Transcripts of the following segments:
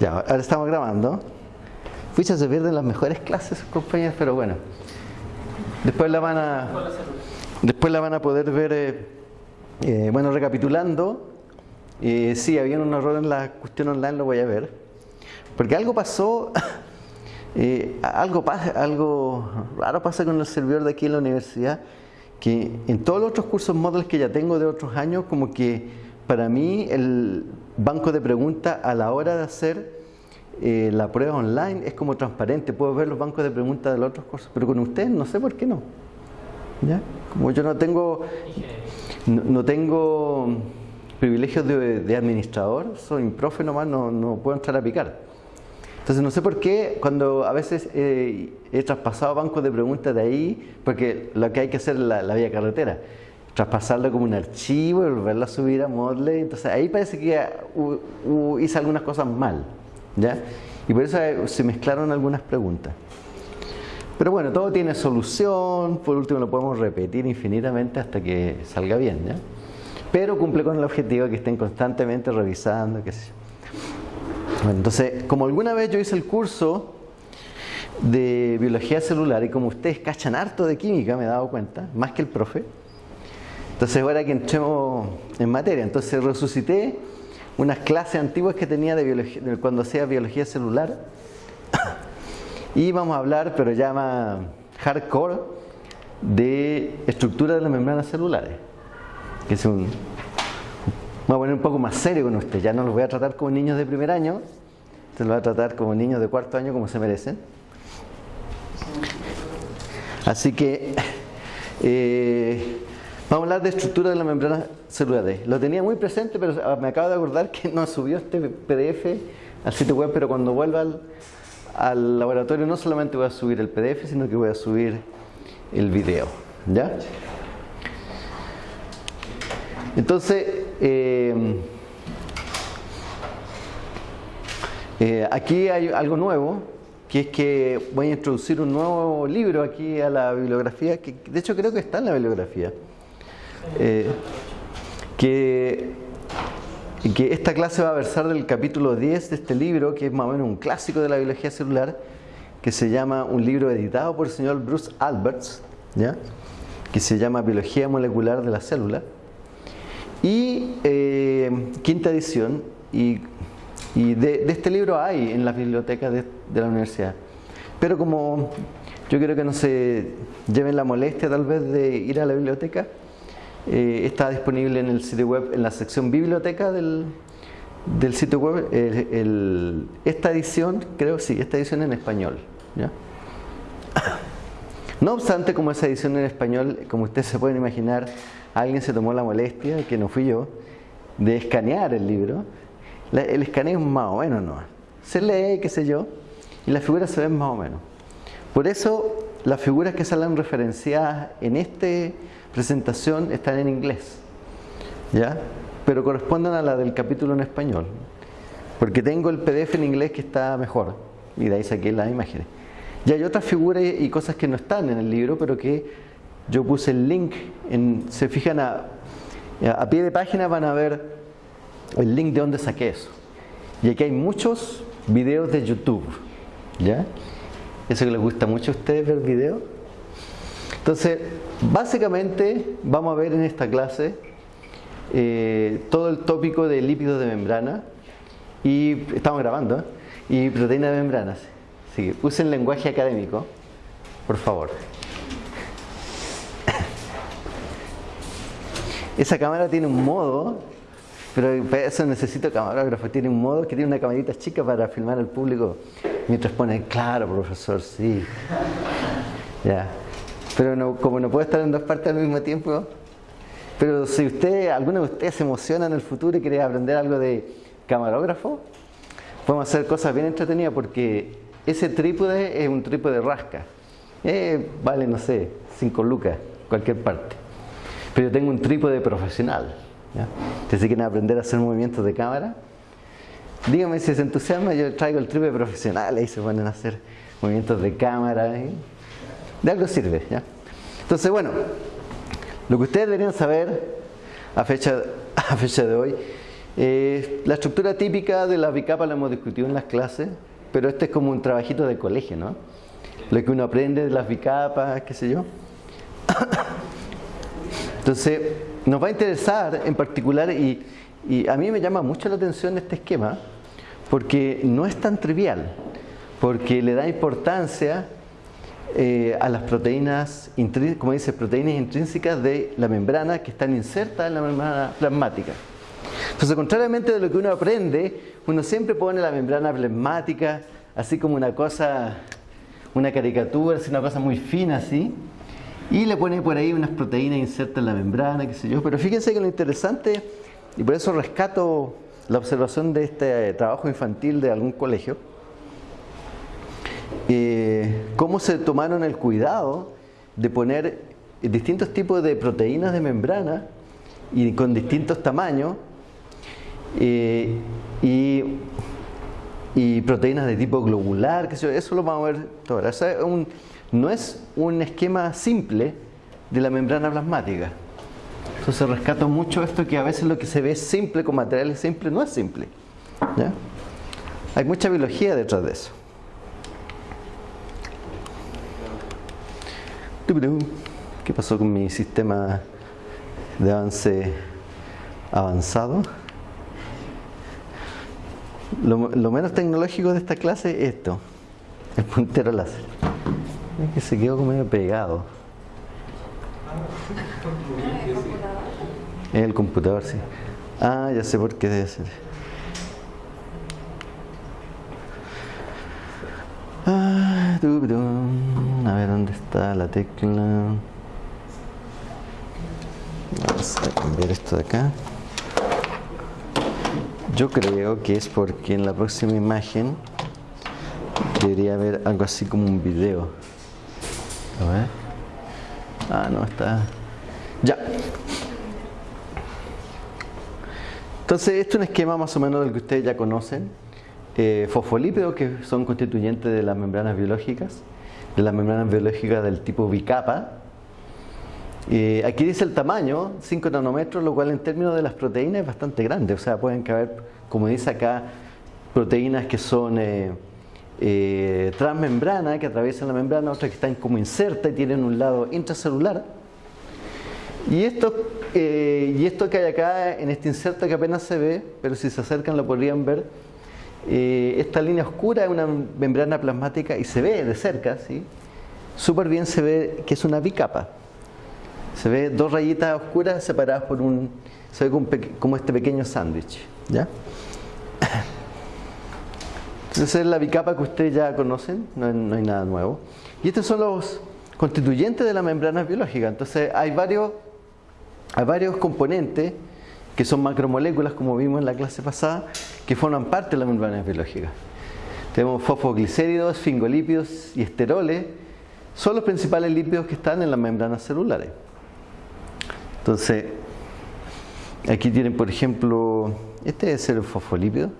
Ya, ahora estamos grabando. Pucha, se pierden las mejores clases, compañeros, pero bueno. Después la van a, después la van a poder ver, eh, eh, bueno, recapitulando. Eh, sí, había un error en la cuestión online, lo voy a ver. Porque algo pasó, eh, algo, algo raro pasa con el servidor de aquí en la universidad, que en todos los otros cursos Moodle que ya tengo de otros años, como que para mí el banco de preguntas a la hora de hacer eh, la prueba online es como transparente, puedo ver los bancos de preguntas de los otros cursos, pero con ustedes no sé por qué no. ¿Ya? Como yo no tengo, no, tengo privilegios de, administrador, soy un profe nomás, no, no puedo entrar a picar. Entonces no sé por qué cuando a veces eh, he traspasado bancos de preguntas de ahí, porque lo que hay que hacer es la vía carretera, traspasarlo como un archivo y volverlo a subir a Moodle, entonces ahí parece que uh, uh, hice algunas cosas mal, ¿ya? Y por eso se mezclaron algunas preguntas. Pero bueno, todo tiene solución, por último lo podemos repetir infinitamente hasta que salga bien, ¿ya? Pero cumple con el objetivo de que estén constantemente revisando, qué sé. Bueno, entonces, como alguna vez yo hice el curso de biología celular y como ustedes cachan harto de química, me he dado cuenta, más que el profe, entonces ahora que entremos en materia, entonces resucité unas clases antiguas que tenía de biología, cuando hacía biología celular y vamos a hablar, pero ya más hardcore, de estructura de las membranas celulares, que es un a poner un poco más serio con usted, ya no los voy a tratar como niños de primer año, se los voy a tratar como niños de cuarto año como se merecen. Así que eh, vamos a hablar de estructura de la membrana celular. Lo tenía muy presente, pero me acabo de acordar que no subió este PDF al sitio web, pero cuando vuelva al, al laboratorio no solamente voy a subir el PDF, sino que voy a subir el video. ¿Ya? Entonces, eh, eh, aquí hay algo nuevo, que es que voy a introducir un nuevo libro aquí a la bibliografía, que de hecho creo que está en la bibliografía. Eh, que, que esta clase va a versar del capítulo 10 de este libro, que es más o menos un clásico de la biología celular, que se llama un libro editado por el señor Bruce Alberts, ¿ya? que se llama Biología Molecular de la Célula. Y eh, quinta edición, y, y de, este libro hay en las bibliotecas de, de, la universidad. Pero como yo quiero que no se lleven la molestia tal vez de ir a la biblioteca, eh, está disponible en el sitio web, en la sección biblioteca del, del sitio web, el, el, esta edición, creo sí, esta edición en español. No obstante, como esa edición en español, como ustedes se pueden imaginar, alguien se tomó la molestia, que no fui yo, de escanear el libro. El escaneo es más o menos, ¿no? Se lee, qué sé yo, y las figuras se ven más o menos. Por eso, las figuras que salen referenciadas en esta presentación están en inglés, ¿ya? Pero corresponden a la del capítulo en español. Porque tengo el PDF en inglés que está mejor, y de ahí saqué las imágenes. Y hay otras figuras y cosas que no están en el libro, pero que yo puse el link, en, se fijan a, a pie de página van a ver el link de donde saqué eso. Y aquí hay muchos videos de YouTube, ¿ya? Eso que les gusta mucho a ustedes ver videos. Entonces, básicamente vamos a ver en esta clase eh, todo el tópico de lípidos de membrana y estamos grabando ¿eh? y proteína de membranas. Así que usen lenguaje académico, por favor. Esa cámara tiene un modo, pero eso necesito camarógrafo. Tiene un modo que tiene una camarita chica para filmar al público mientras pone, claro, profesor, sí. Ya. Pero no, como no puedo estar en dos partes al mismo tiempo, pero si usted, alguno de ustedes se emociona en el futuro y quiere aprender algo de camarógrafo, podemos hacer cosas bien entretenidas porque ese trípode es un trípode rasca. Eh, vale, no sé, 5 lucas, cualquier parte. Pero yo tengo un trípode profesional. ¿ya? Entonces, si quieren aprender a hacer movimientos de cámara, díganme si se entusiasma, yo traigo el trípode profesional, ahí se ponen a hacer movimientos de cámara. ¿eh? De algo sirve. ¿ya? Entonces, bueno, lo que ustedes deberían saber a fecha, a fecha de hoy Eh, la estructura típica de la bicapa la hemos discutido en las clases, pero este es como un trabajito de colegio, ¿no? Lo que uno aprende de las bicapas, qué sé yo. Entonces, nos va a interesar en particular, y, y a mí me llama mucho la atención este esquema, porque no es tan trivial, porque le da importancia eh, a las proteínas, como dice, proteínas intrínsecas de la membrana que están insertas en la membrana plasmática. Entonces, contrariamente de lo que uno aprende, uno siempre pone la membrana plasmática así como una cosa, una caricatura, así una cosa muy fina así, y le pone por ahí unas proteínas insertas en la membrana, qué sé yo. Pero fíjense que lo interesante, y por eso rescato la observación de este trabajo infantil de algún colegio, eh, cómo se tomaron el cuidado de poner distintos tipos de proteínas de membrana y con distintos tamaños eh, y, proteínas de tipo globular, eso lo vamos a ver ahora. no es un esquema simple de la membrana plasmática. Entonces rescato mucho esto que a veces lo que se ve simple con materiales simples no es simple. Hay mucha biología detrás de eso. ¿Qué pasó con mi sistema de avance avanzado? Lo, menos tecnológico de esta clase es esto, el puntero láser. Es que se quedó como medio pegado. Es el computador, sí. Ah, ya sé por qué debe ser. Ah, a ver dónde está la tecla. Vamos a cambiar esto de acá. Yo creo que es porque en la próxima imagen debería haber algo así como un video. A ver. Ah, no, está. Ya. Entonces, esto es un esquema más o menos del que ustedes ya conocen. Eh, fosfolípidos que son constituyentes de las membranas biológicas, de las membranas biológicas del tipo bicapa. Eh, aquí dice el tamaño, 5 nanómetros, lo cual en términos de las proteínas es bastante grande. O sea, pueden caber, como dice acá, proteínas que son eh, eh, transmembrana, que atraviesan la membrana, otras que están como insertas y tienen un lado intracelular. Y esto, y esto que hay acá en este inserto que apenas se ve, pero si se acercan lo podrían ver, esta línea oscura es una membrana plasmática y se ve de cerca, ¿sí? súper bien se ve que es una bicapa. Se ve dos rayitas oscuras separadas por un, se ve como, este pequeño sándwich, ¿ya? Entonces es la bicapa que ustedes ya conocen, no hay, nada nuevo. Y estos son los constituyentes de la membrana biológica. Entonces hay varios, hay varios componentes que son macromoléculas, como vimos en la clase pasada, que forman parte de la membrana biológica. Tenemos fosfoglicéridos, esfingolípidos y esteroles, son los principales lípidos que están en las membranas celulares. Entonces, aquí tienen, por ejemplo, este es el fosfolípido.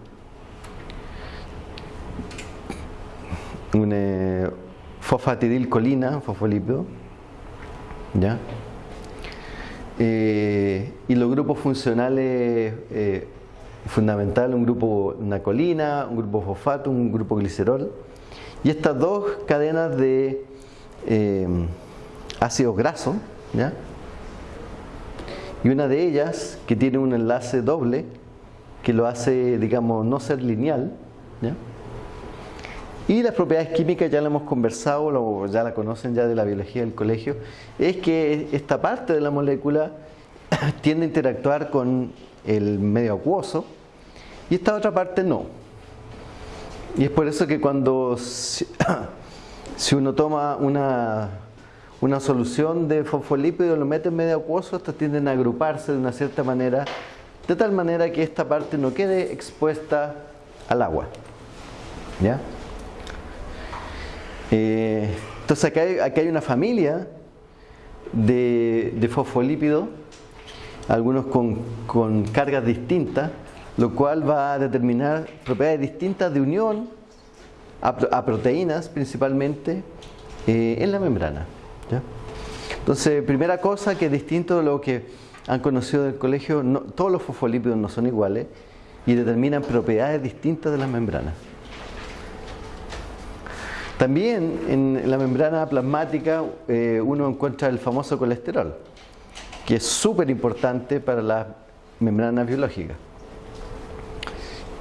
Un eh, fosfatidilcolina, fosfolípido. ¿Ya? Eh, y los grupos funcionales eh, fundamentales, un grupo, una colina, un grupo fosfato, un grupo glicerol. Y estas dos cadenas de eh, ácidos grasos, ¿ya? y una de ellas que tiene un enlace doble que lo hace, digamos, no ser lineal. Y las propiedades químicas ya la hemos conversado, ya la conocen ya de la biología del colegio, es que esta parte de la molécula tiende a interactuar con el medio acuoso y esta otra parte no. Y es por eso que cuando si uno toma una una solución de fosfolípidos, lo mete en medio acuoso, estos tienden a agruparse de una cierta manera, de tal manera que esta parte no quede expuesta al agua. ¿Ya? Eh, entonces acá hay, hay, una familia de, fosfolípidos, algunos con, con cargas distintas, lo cual va a determinar propiedades distintas de unión a, proteínas principalmente eh, en la membrana. Entonces, primera cosa que es distinto de lo que han conocido del colegio, todos los fosfolípidos no son iguales y determinan propiedades distintas de las membranas. También en la membrana plasmática eh, uno encuentra el famoso colesterol, que es súper importante para las membranas biológicas.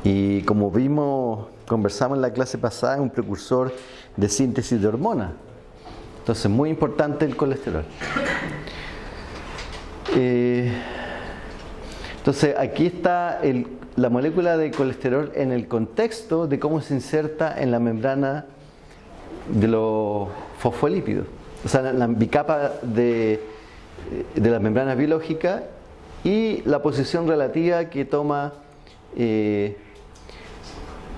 Y como vimos, conversamos en la clase pasada, es un precursor de síntesis de hormonas. Entonces, muy importante el colesterol. Eh, entonces, aquí está la molécula de colesterol en el contexto de cómo se inserta en la membrana de los fosfolípidos. O sea, la, bicapa de, de las membranas biológicas y la posición relativa que toma eh,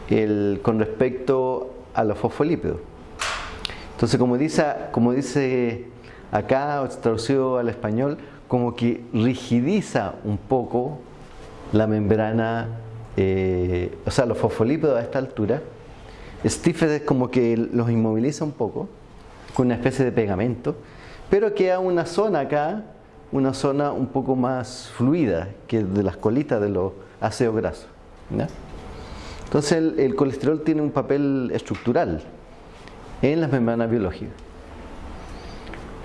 el, con respecto a los fosfolípidos. Entonces, como dice, como dice acá, traducido al español, como que rigidiza un poco la membrana, eh, o sea, los fosfolípidos a esta altura. Stiffed es como que los inmoviliza un poco, con una especie de pegamento, pero queda una zona acá, una zona un poco más fluida que de las colitas de los ácidos grasos. Entonces el, colesterol tiene un papel estructural en las membranas biológicas.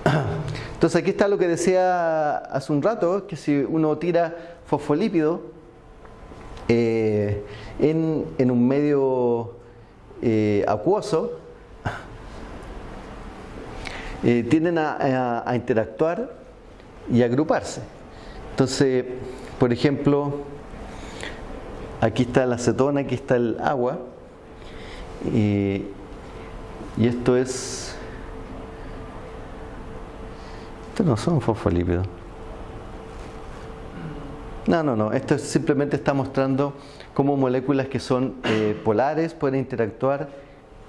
Entonces aquí está lo que decía hace un rato, que si uno tira fosfolípido eh, en, un medio eh, acuoso, eh, tienden a, a interactuar y agruparse. Entonces, por ejemplo, aquí está la acetona, aquí está el agua, y, esto es, esto no son fosfolípidos. No, no, no, esto simplemente está mostrando cómo moléculas que son eh, polares pueden interactuar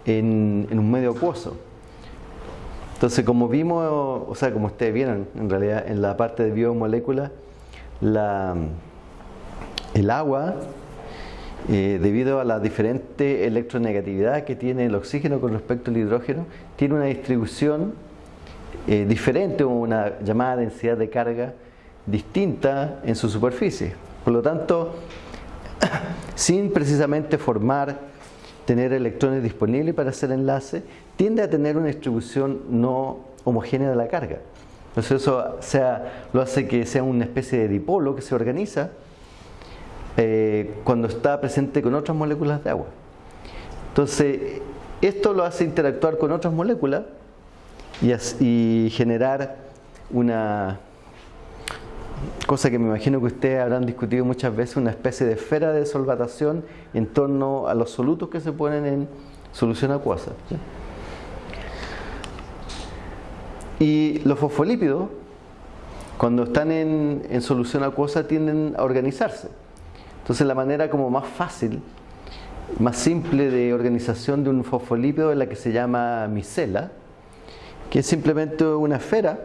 en, un medio acuoso. Entonces, como vimos, o sea, como ustedes vieron, en realidad en la parte de biomoléculas, la, el agua, eh, debido a la diferente electronegatividad que tiene el oxígeno con respecto al hidrógeno, tiene una distribución eh, diferente una llamada densidad de carga distinta en su superficie. Por lo tanto, sin precisamente formar tener electrones disponibles para hacer enlace, tiende a tener una distribución no homogénea de la carga. Entonces eso sea, lo hace que sea una especie de dipolo que se organiza eh, cuando está presente con otras moléculas de agua. Entonces, esto lo hace interactuar con otras moléculas y, y generar una cosa que me imagino que ustedes habrán discutido muchas veces, una especie de esfera de solvatación en torno a los solutos que se ponen en solución acuosa. Y los fosfolípidos, cuando están en, solución acuosa, tienden a organizarse. Entonces la manera como más fácil, más simple de organización de un fosfolípido es la que se llama micela, que es simplemente una esfera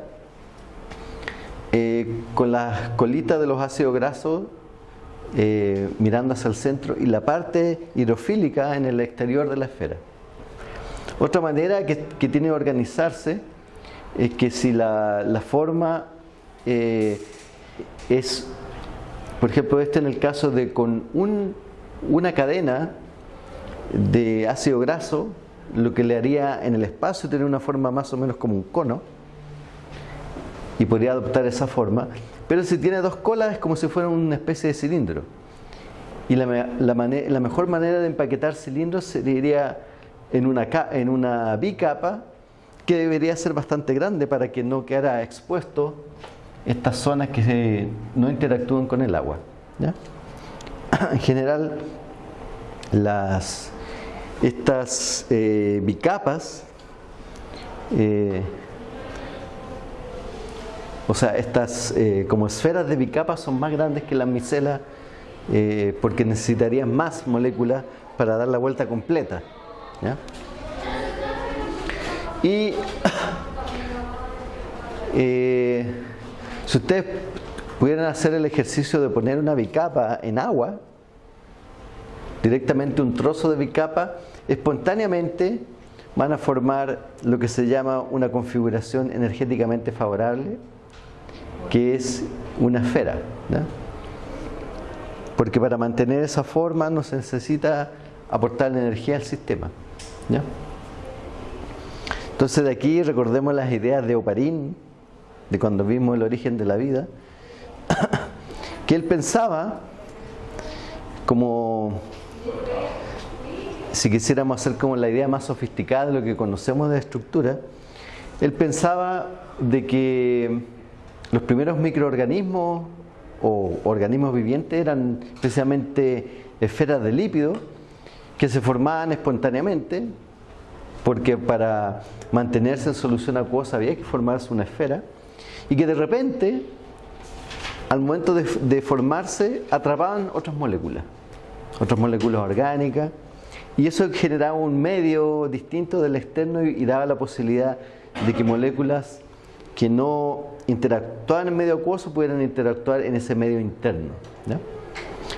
eh, con las colitas de los ácidos grasos eh, mirando hacia el centro y la parte hidrofílica en el exterior de la esfera. Otra manera que, tiene que organizarse es que si la, forma eh, es, por ejemplo, este en el caso de con una cadena de ácido graso, lo que le haría en el espacio tener una forma más o menos como un cono, y podría adoptar esa forma. Pero si tiene dos colas es como si fuera una especie de cilindro. Y la, la, mejor manera de empaquetar cilindros sería en una, en una bicapa que debería ser bastante grande para que no quedara expuesto estas zonas que no interactúan con el agua. En general, las, estas eh, bicapas eh, o sea, estas eh, como esferas de bicapa son más grandes que las micelas eh, porque necesitarían más moléculas para dar la vuelta completa. Y eh, si ustedes pudieran hacer el ejercicio de poner una bicapa en agua, directamente un trozo de bicapa, espontáneamente van a formar lo que se llama una configuración energéticamente favorable que es una esfera. porque para mantener esa forma no se necesita aportar energía al sistema. Entonces de aquí recordemos las ideas de Oparín, de cuando vimos el origen de la vida, que él pensaba como si quisiéramos hacer como la idea más sofisticada de lo que conocemos de estructura, él pensaba de que los primeros microorganismos o organismos vivientes eran precisamente esferas de lípido que se formaban espontáneamente porque para mantenerse en solución acuosa había que formarse una esfera. Y que de repente al momento de, formarse atrapaban otras moléculas, otras moléculas orgánicas. Y eso generaba un medio distinto del externo y, daba la posibilidad de que moléculas que no interactuaban en medio acuoso pudieran interactuar en ese medio interno.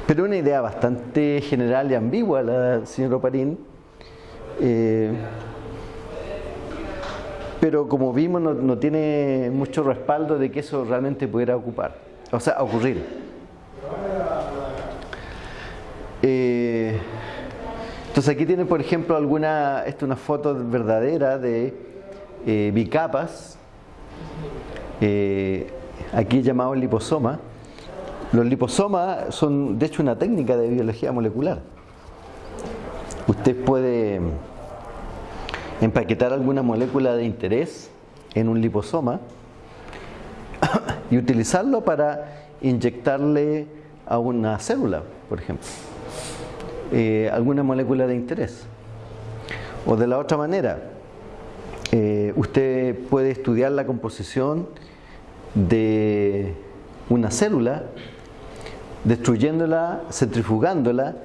Pero una idea bastante general y ambigua la del señor Oparín. Eh, pero como vimos no, tiene mucho respaldo de que eso realmente pudiera ocupar, o sea, ocurrir. Eh, entonces aquí tiene por ejemplo alguna, esta una foto verdadera de eh, bicapas, eh, aquí llamado liposoma. Los liposomas son de hecho una técnica de biología molecular. Usted puede empaquetar alguna molécula de interés en un liposoma y utilizarlo para inyectarle a una célula, por ejemplo, eh, alguna molécula de interés. O de la otra manera, eh, usted puede estudiar la composición de una célula, destruyéndola, centrifugándola,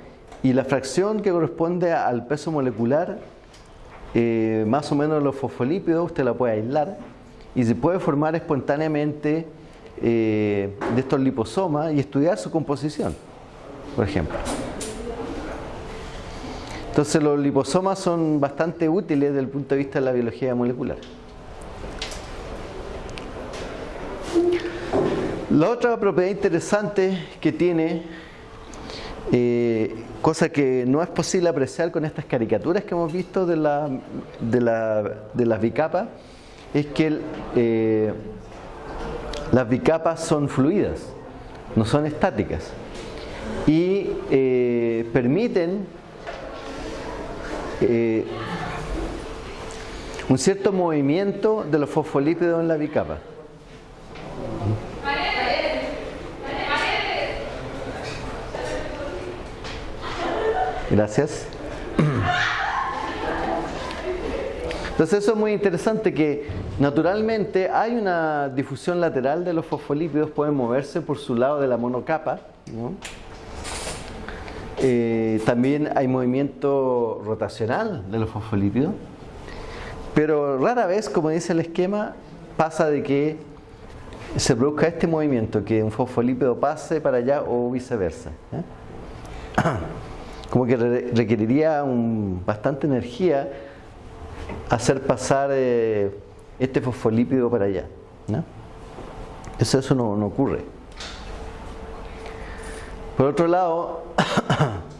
y la fracción que corresponde al peso molecular eh, más o menos los fosfolípidos usted la puede aislar y se puede formar espontáneamente eh, de estos liposomas y estudiar su composición, por ejemplo. Entonces los liposomas son bastante útiles desde el punto de vista de la biología molecular. La otra propiedad interesante que tiene eh, cosa que no es posible apreciar con estas caricaturas que hemos visto de, de, la, de las bicapas, es que eh, las bicapas son fluidas, no son estáticas y eh, permiten un cierto movimiento de los fosfolípidos en la bicapa. Gracias. Entonces eso es muy interesante que naturalmente hay una difusión lateral de los fosfolípidos, pueden moverse por su lado de la monocapa. Eh, también hay movimiento rotacional de los fosfolípidos, pero rara vez, como dice el esquema, pasa de que se produzca este movimiento, que un fosfolípido pase para allá o viceversa. como que requeriría bastante energía hacer pasar eh, este fosfolípido para allá. Eso, eso no, ocurre. Por otro lado,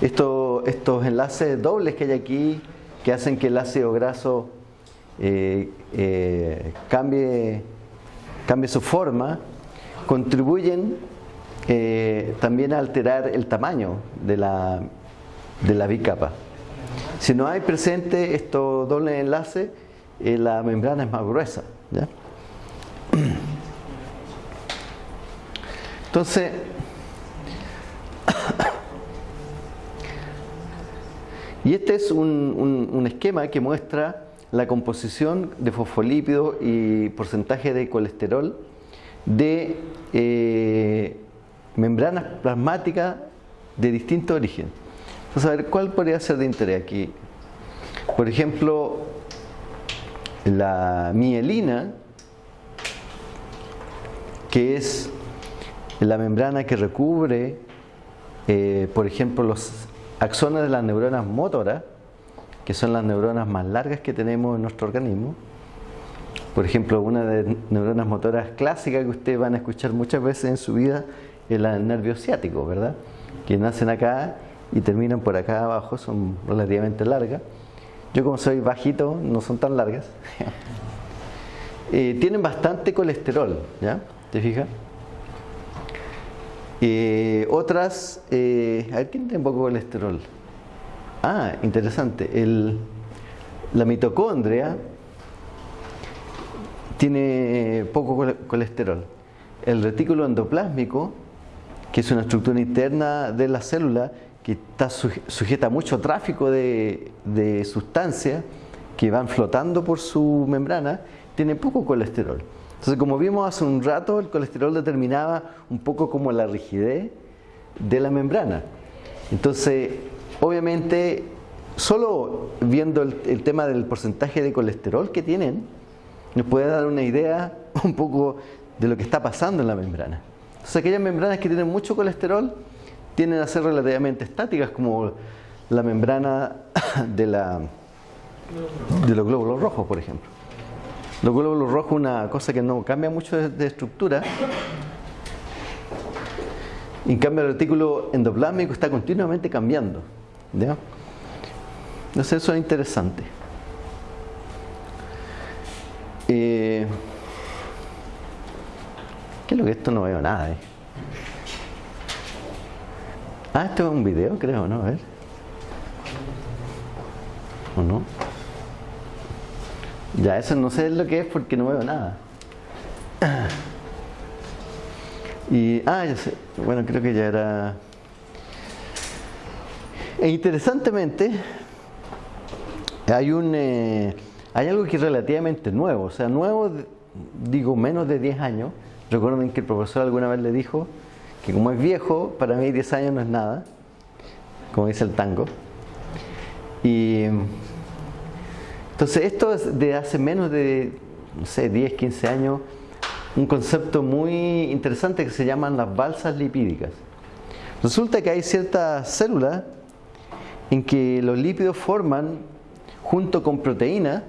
estos enlaces dobles que hay aquí, que hacen que el ácido graso eh, eh, cambie, cambie su forma, contribuyen eh, también alterar el tamaño de la, de la bicapa. Si no hay presente estos dobles enlaces, la membrana es más gruesa. Entonces, y este es un, esquema que muestra la composición de fosfolípidos y porcentaje de colesterol de eh, membranas plasmáticas de distinto origen. Entonces, a ver, ¿cuál podría ser de interés aquí? Por ejemplo, la mielina, que es la membrana que recubre, eh, por ejemplo, los axones de las neuronas motoras, que son las neuronas más largas que tenemos en nuestro organismo. Por ejemplo, una de neuronas motoras clásicas que ustedes van a escuchar muchas veces en su vida el nervio ciático, ¿verdad? Que nacen acá y terminan por acá abajo, son relativamente largas. Yo como soy bajito, no son tan largas. Eh, tienen bastante colesterol, ¿ya? ¿Te fijas? Eh, otras, eh, a ¿quién tiene poco colesterol? Ah, interesante. El, la mitocondria tiene poco colesterol. El retículo endoplásmico, que es una estructura interna de la célula que está sujeta a mucho tráfico de sustancias que van flotando por su membrana, tiene poco colesterol. Entonces, como vimos hace un rato, el colesterol determinaba un poco como la rigidez de la membrana. Entonces, obviamente, solo viendo el, tema del porcentaje de colesterol que tienen, nos puede dar una idea un poco de lo que está pasando en la membrana. Entonces, aquellas membranas que tienen mucho colesterol tienden a ser relativamente estáticas, como la membrana de, la, de los glóbulos rojos, por ejemplo. Los glóbulos rojos, una cosa que no cambia mucho de, estructura. En cambio, el retículo endoplásmico está continuamente cambiando. ¿ya? Entonces, eso es interesante. Eh, ¿Qué es lo que esto no veo nada? Eh? Ah, esto es un video, creo, ¿no? A ver. ¿O no? Ya, eso no sé lo que es porque no veo nada. Y, ah, ya sé. Bueno, creo que ya era. E interesantemente, hay un. Eh, hay algo que es relativamente nuevo, o sea, nuevo, digo, menos de 10 años. Recuerden que el profesor alguna vez le dijo que como es viejo, para mí 10 años no es nada, como dice el tango. Y entonces esto es de hace menos de, no sé, 10, 15 años, un concepto muy interesante que se llaman las balsas lipídicas. Resulta que hay ciertas células en que los lípidos forman, junto con proteínas,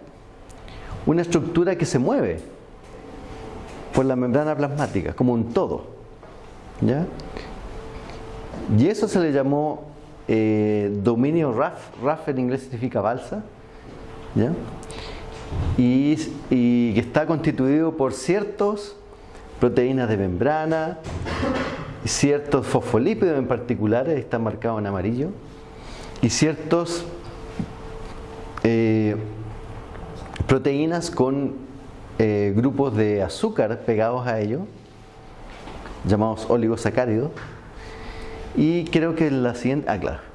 una estructura que se mueve por la membrana plasmática, como un todo. ¿ya? Y eso se le llamó eh, dominio RAF, RAF en inglés significa balsa, y, que está constituido por ciertos proteínas de membrana, ciertos fosfolípidos en particular, están marcados en amarillo, y ciertos eh, proteínas con eh, grupos de azúcar pegados a ellos, llamados oligosacáridos, y creo que la siguiente, ah claro,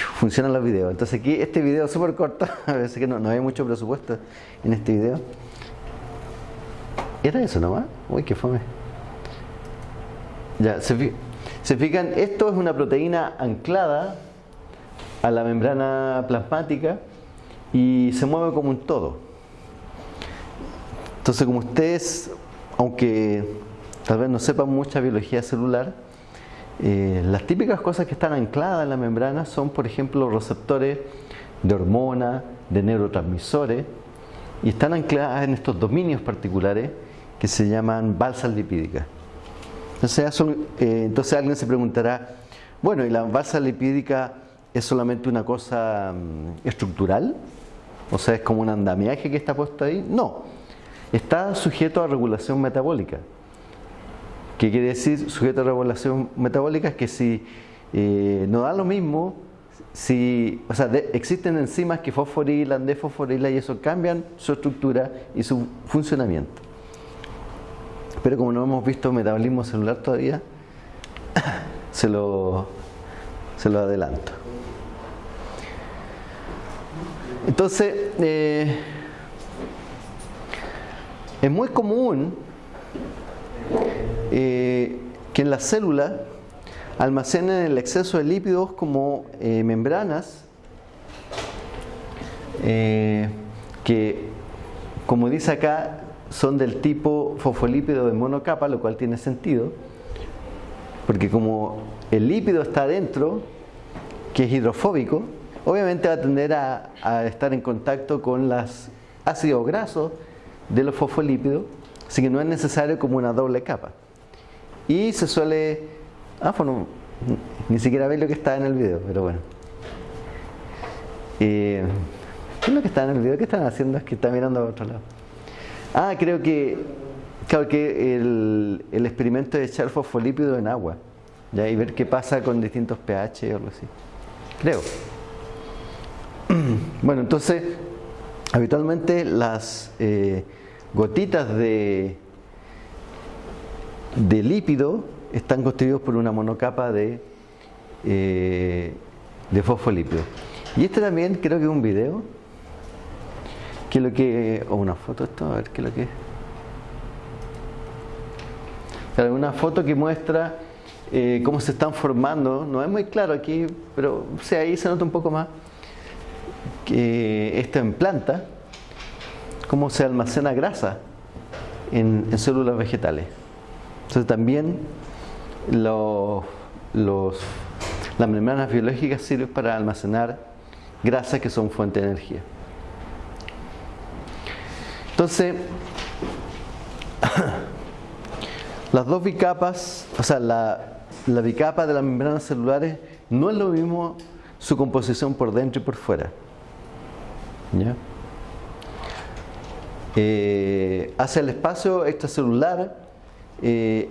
funcionan los videos. Entonces aquí este video súper corto, a veces que no, no hay mucho presupuesto en este video. ¿Era eso nomás? Uy, qué fome. Ya, se fijan, esto es una proteína anclada a la membrana plasmática y se mueve como un todo. Entonces, como ustedes, aunque tal vez no sepan mucha biología celular, eh, las típicas cosas que están ancladas en la membrana son, por ejemplo, receptores de hormonas, de neurotransmisores, y están ancladas en estos dominios particulares que se llaman balsas lipídicas. Entonces, eh, alguien se preguntará, bueno, ¿y la balsa lipídica es solamente una cosa mm, estructural? O sea, es como un andamiaje que está puesto ahí. No, está sujeto a regulación metabólica. ¿Qué quiere decir sujeto a regulación metabólica? Es que si eh, no da lo mismo, si, o sea, existen enzimas que fosforilan, desfosforilan y eso cambian su estructura y su funcionamiento. Pero como no hemos visto metabolismo celular todavía, se lo, se lo adelanto. Entonces, eh, es muy común eh, que en las células almacenen el exceso de lípidos como eh, membranas eh, que, como dice acá, son del tipo fosfolípido de monocapa, lo cual tiene sentido, porque como el lípido está adentro, que es hidrofóbico, obviamente va a tender a, a estar en contacto con los ácidos grasos de los fosfolípidos, así que no es necesario como una doble capa. y se suele... Ah, bueno, ni siquiera ve lo que está en el video, pero bueno. Eh, ¿Qué es lo que está en el video? ¿Qué están haciendo? Es que está mirando a otro lado. Ah, creo que, claro, que el, el experimento de echar fosfolípido en agua ¿ya? y ver qué pasa con distintos pH o algo así. Creo. Bueno, entonces, habitualmente las eh, gotitas de, lípido están constituidos por una monocapa de, eh, fosfolípido. Y este también creo que es un video, que lo que, o una foto esto, a ver qué es lo que es. una foto que muestra eh, cómo se están formando, no es muy claro aquí, pero o ahí se nota un poco más que esto en planta, cómo se almacena grasa en, células vegetales. Entonces también las membranas biológicas sirven para almacenar grasas que son fuente de energía. Entonces, las dos bicapas, o sea, la, la bicapa de las membranas celulares no es lo mismo su composición por dentro y por fuera. Eh, hacia el espacio extracelular eh,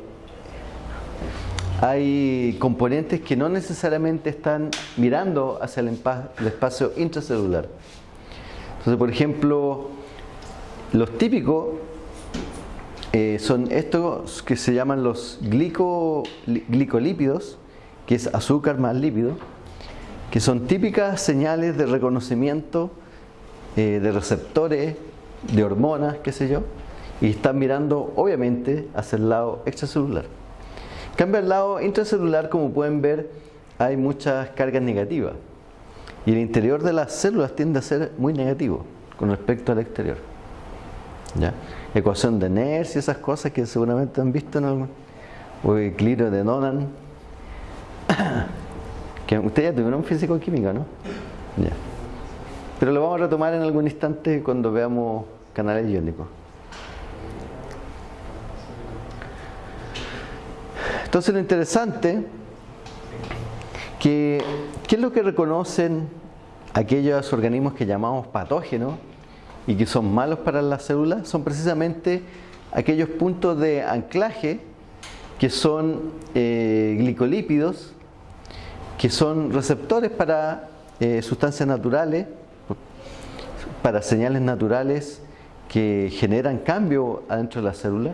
hay componentes que no necesariamente están mirando hacia el, espacio intracelular. Entonces, por ejemplo, los típicos eh, son estos que se llaman los glicolípidos, que es azúcar más lípido, que son típicas señales de reconocimiento de receptores, de hormonas, qué sé yo, y están mirando obviamente hacia el lado extracelular. En cambio, al lado intracelular, como pueden ver, hay muchas cargas negativas. Y el interior de las células tiende a ser muy negativo con respecto al exterior. ¿Ya? ecuación de Nernst y esas cosas que seguramente han visto en algún o equilibrio de Nonan que ustedes ya tuvieron físico químico, ¿no? Pero lo vamos a retomar en algún instante cuando veamos canales iónicos. Entonces lo interesante que ¿qué es lo que reconocen aquellos organismos que llamamos patógenos y que son malos para las células son precisamente aquellos puntos de anclaje que son eh, glicolípidos, que son receptores para eh, sustancias naturales, para señales naturales que generan cambio adentro de la célula.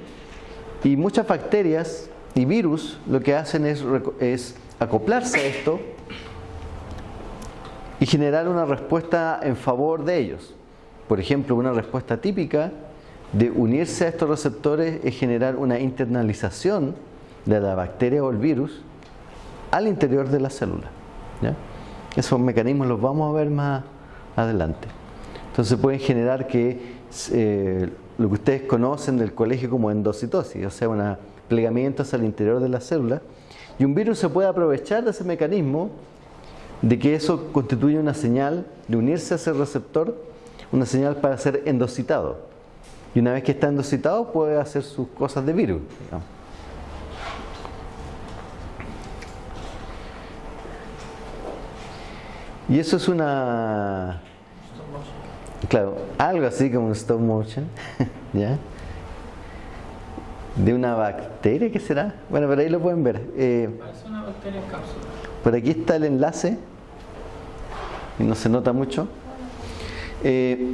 Y muchas bacterias y virus lo que hacen es, acoplarse a esto y generar una respuesta en favor de ellos. Por ejemplo, una respuesta típica de unirse a estos receptores es generar una internalización de la bacteria o el virus al interior de la célula. Esos mecanismos los vamos a ver más adelante. Entonces pueden generar que eh, lo que ustedes conocen del colegio como endocitosis, o sea, un plegamiento hacia el interior de la célula, y un virus se puede aprovechar de ese mecanismo de que eso constituye una señal de unirse a ese receptor una señal para ser endocitado. Y una vez que está endocitado puede hacer sus cosas de virus. Y eso es una... Claro, algo así como un stop motion, ¿ya? De una bacteria, ¿qué será? Bueno, pero ahí lo pueden ver. Eh, Parece una bacteria en cápsula. Por aquí está el enlace, y no se nota mucho. Eh,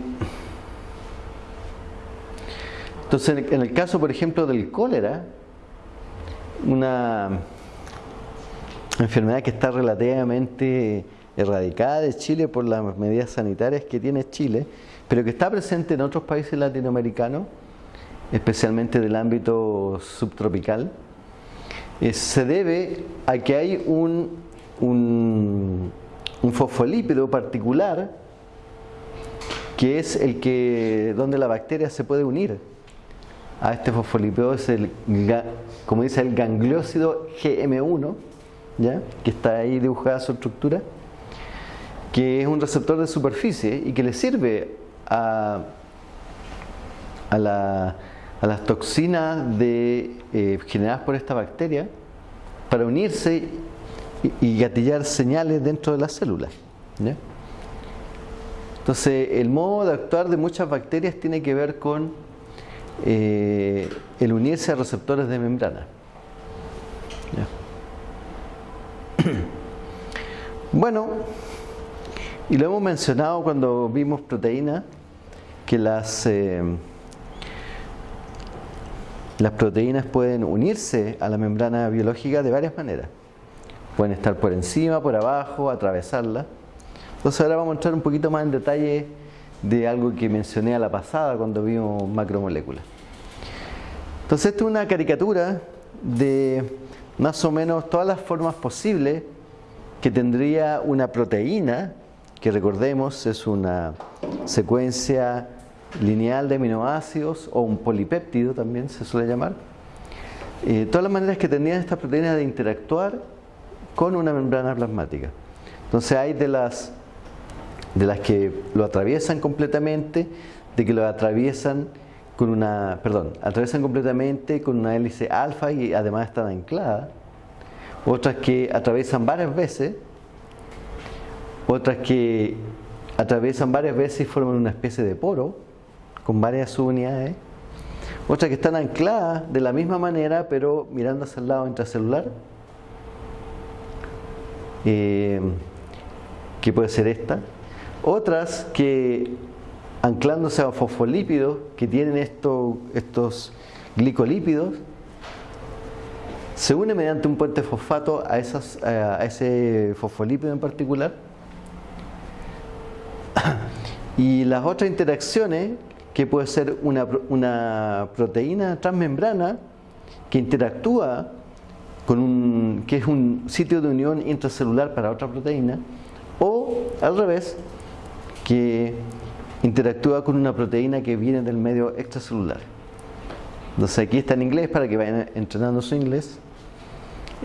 entonces, en el caso, por ejemplo, del cólera, una enfermedad que está relativamente erradicada de Chile por las medidas sanitarias que tiene Chile, pero que está presente en otros países latinoamericanos, especialmente del ámbito subtropical, eh, se debe a que hay un, un, un fosfolípido particular que es el que donde la bacteria se puede unir a este fosfolípido, es el, como dice el gangliósido GM1, ¿ya? que está ahí dibujada su estructura, que es un receptor de superficie y que le sirve a, la, las toxinas eh, generadas por esta bacteria para unirse y, gatillar señales dentro de las células. Entonces, el modo de actuar de muchas bacterias tiene que ver con eh, el unirse a receptores de membrana. Bueno, y lo hemos mencionado cuando vimos proteínas, que las, eh, las proteínas pueden unirse a la membrana biológica de varias maneras. Pueden estar por encima, por abajo, atravesarla. Entonces ahora vamos a entrar un poquito más en detalle de algo que mencioné a la pasada cuando vimos macromoléculas. Entonces esta es una caricatura de más o menos todas las formas posibles que tendría una proteína, que recordemos es una secuencia lineal de aminoácidos o un polipéptido también se suele llamar. Eh, todas las maneras que tendrían estas proteínas de interactuar con una membrana plasmática. Entonces hay de las, de las que lo atraviesan completamente, de que lo atraviesan con una, perdón, atraviesan completamente con una hélice alfa y además están ancladas otras que atraviesan varias veces, otras que atraviesan varias veces y forman una especie de poro con varias subunidades, otras que están ancladas de la misma manera pero mirando hacia el lado intracelular, eh, que puede ser esta, otras que anclándose a fosfolípidos que tienen estos glicolípidos se une mediante un puente fosfato a, esas, a ese fosfolípido en particular. Y las otras interacciones, que puede ser una, proteína transmembrana que interactúa con un, que es un sitio de unión intracelular para otra proteína, o al revés, que interactúa con una proteína que viene del medio extracelular. Entonces aquí está en inglés para que vayan entrenando su inglés.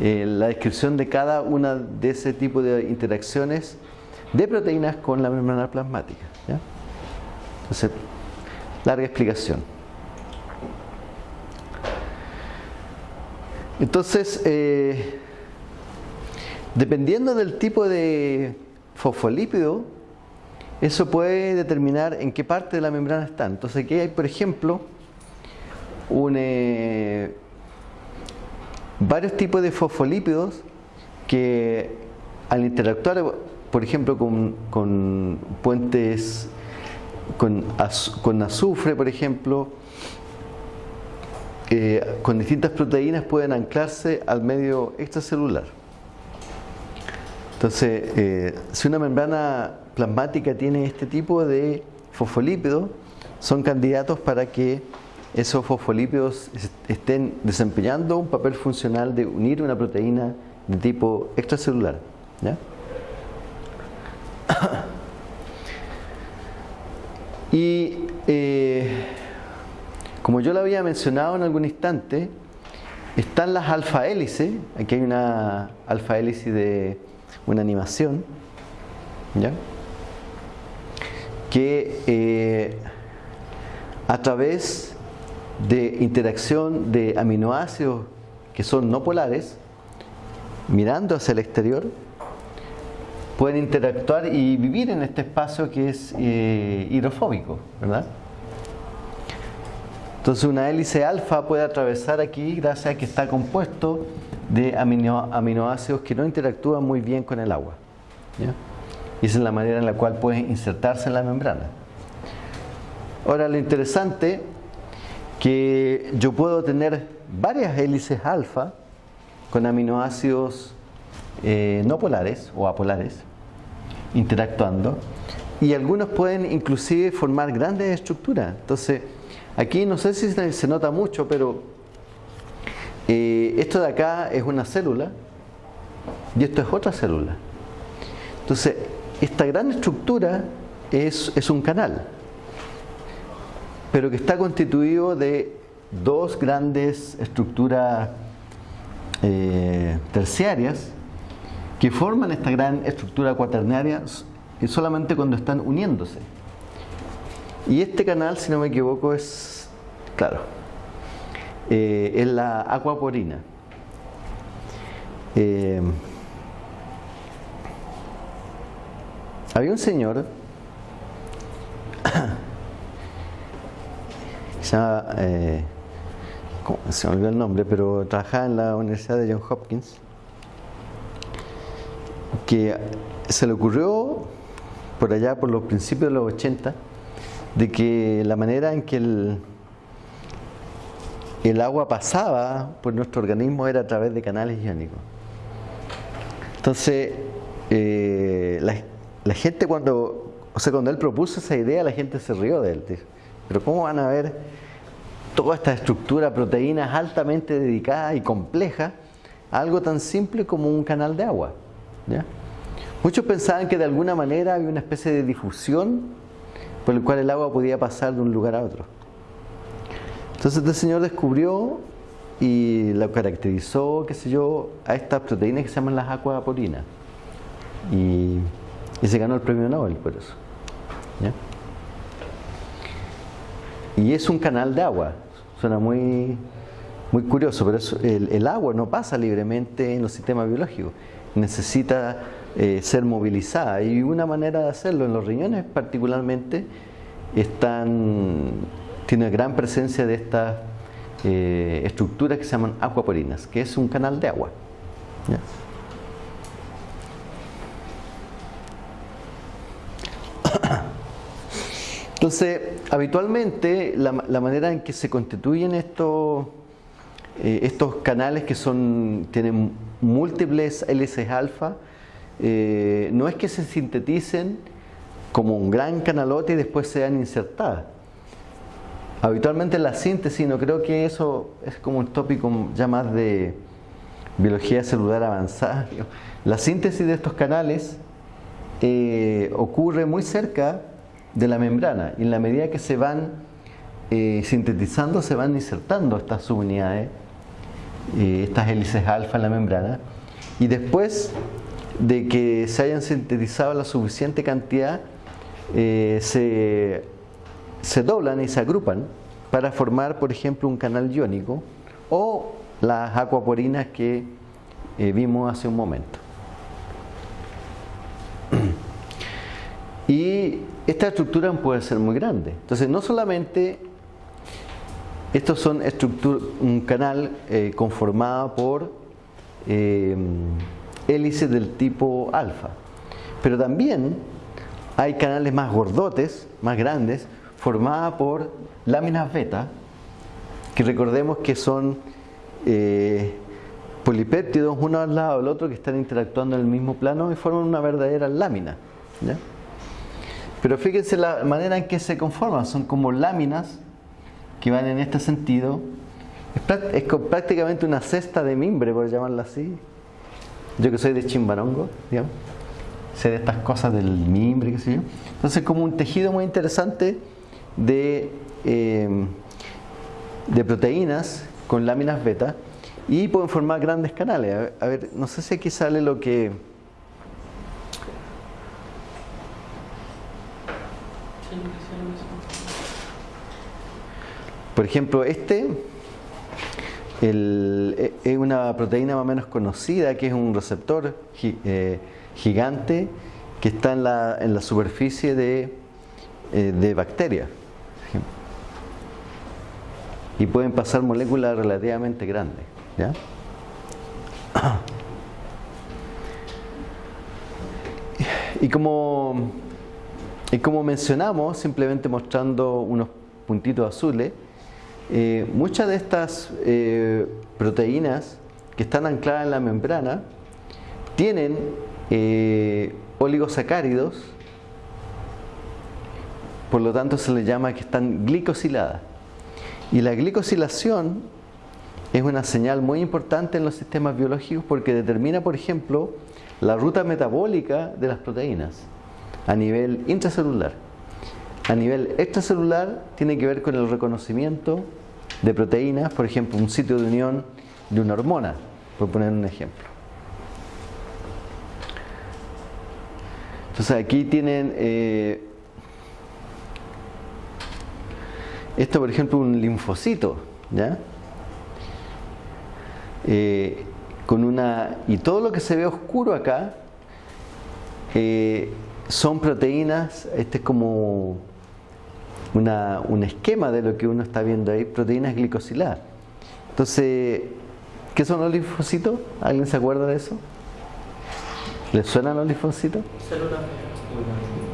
Eh, la descripción de cada una de ese tipo de interacciones de proteínas con la membrana plasmática. Entonces, larga explicación. Entonces, eh, dependiendo del tipo de fosfolípido, eso puede determinar en qué parte de la membrana está. Entonces, aquí hay, por ejemplo. Eh, varios tipos de fosfolípidos que al interactuar, por ejemplo, con, puentes, con, azufre, por ejemplo, eh, con distintas proteínas pueden anclarse al medio extracelular. Entonces, eh, si una membrana plasmática tiene este tipo de fosfolípidos, son candidatos para que esos fosfolípidos estén desempeñando un papel funcional de unir una proteína de tipo extracelular. Y eh, como yo lo había mencionado en algún instante, están las alfa hélices, aquí hay una alfa hélice de una animación, ¿ya? que eh, a través de interacción de aminoácidos que son no polares, mirando hacia el exterior, pueden interactuar y vivir en este espacio que es eh, hidrofóbico, ¿verdad? Entonces una hélice alfa puede atravesar aquí gracias a que está compuesto de aminoácidos que no interactúan muy bien con el agua. Y esa es la manera en la cual pueden insertarse en la membrana. Ahora lo interesante que yo puedo tener varias hélices alfa con aminoácidos eh, no polares o apolares interactuando y algunos pueden inclusive formar grandes estructuras. Entonces, aquí no sé si se nota mucho, pero eh, esto de acá es una célula y esto es otra célula. Entonces, esta gran estructura es, es un canal pero que está constituido de dos grandes estructuras eh, terciarias que forman esta gran estructura cuaternaria solamente cuando están uniéndose. Y este canal, si no me equivoco, es, claro, eh, es la acuaporina. Eh, había un señor eh, se me olvidó el nombre, pero trabajaba en la Universidad de Johns Hopkins, que se le ocurrió por allá, por los principios de los 80, de que la manera en que el, el agua pasaba por nuestro organismo era a través de canales iónicos. Entonces, eh, la, gente cuando, o sea, cuando él propuso esa idea, la gente se rió de él. Pero ¿cómo van a ver toda esta estructura, proteínas altamente dedicadas y complejas algo tan simple como un canal de agua? Muchos pensaban que de alguna manera había una especie de difusión por el cual el agua podía pasar de un lugar a otro. Entonces este señor descubrió y lo caracterizó, qué sé yo, a estas proteínas que se llaman las acuaporinas. Y, y se ganó el premio Nobel por eso. Y es un canal de agua. Suena muy, muy curioso, pero el, el, agua no pasa libremente en los sistemas biológicos. Necesita eh, ser movilizada. Y una manera de hacerlo en los riñones particularmente están, tiene gran presencia de estas eh, estructuras que se llaman acuaporinas, que es un canal de agua. Entonces, habitualmente la, manera en que se constituyen estos, eh, estos canales que son, tienen múltiples hélices alfa, eh, no es que se sinteticen como un gran canalote y después sean insertadas. Habitualmente la síntesis, no creo que eso es como un tópico ya más de biología celular avanzada. La síntesis de estos canales eh, ocurre muy cerca de la membrana y en la medida que se van sintetizando se van insertando estas subunidades, estas hélices alfa en la membrana y después de que se hayan sintetizado la suficiente cantidad, eh, se, se, doblan y se agrupan para formar, por ejemplo, un canal iónico o las acuaporinas que eh, vimos hace un momento. Y esta estructura puede ser muy grande. Entonces, no solamente estos son un canal eh, conformado por hélices del tipo alfa. Pero también hay canales más gordotes, más grandes, formadas por láminas beta, que recordemos que son eh, polipéptidos uno al lado del otro que están interactuando en el mismo plano y forman una verdadera lámina. Pero fíjense la manera en que se conforman, son como láminas que van en este sentido. Es, prácticamente una cesta de mimbre, por llamarla así, yo que soy de Chimbarongo, digamos, sé de estas cosas del mimbre, qué sé yo. Entonces, como un tejido muy interesante de, em, de proteínas con láminas beta y pueden formar grandes canales. A ver, no sé si aquí sale lo que. Por ejemplo, este el, es una proteína más o menos conocida que es un receptor eh, gigante que está en la, en la superficie de, eh, de bacterias. Y pueden pasar moléculas relativamente grandes. ¿ya? Y como, y como mencionamos, simplemente mostrando unos puntitos azules, eh, muchas de estas eh, proteínas que están ancladas en la membrana tienen eh, oligosacáridos, por lo tanto se les llama que están glicosiladas. Y la glicosilación es una señal muy importante en los sistemas biológicos porque determina, por ejemplo, la ruta metabólica de las proteínas a nivel intracelular. A nivel extracelular tiene que ver con el reconocimiento de proteínas, por ejemplo, un sitio de unión de una hormona, por poner un ejemplo. Entonces aquí tienen eh, esto, por ejemplo, un linfocito, ¿ya? eh, con una y todo lo que se ve oscuro acá eh, son proteínas, este es como una, un esquema de lo que uno está viendo ahí, proteínas glicosiladas. Entonces, ¿qué son los linfocitos? ¿Alguien se acuerda de eso? ¿Les suenan los linfocitos? Células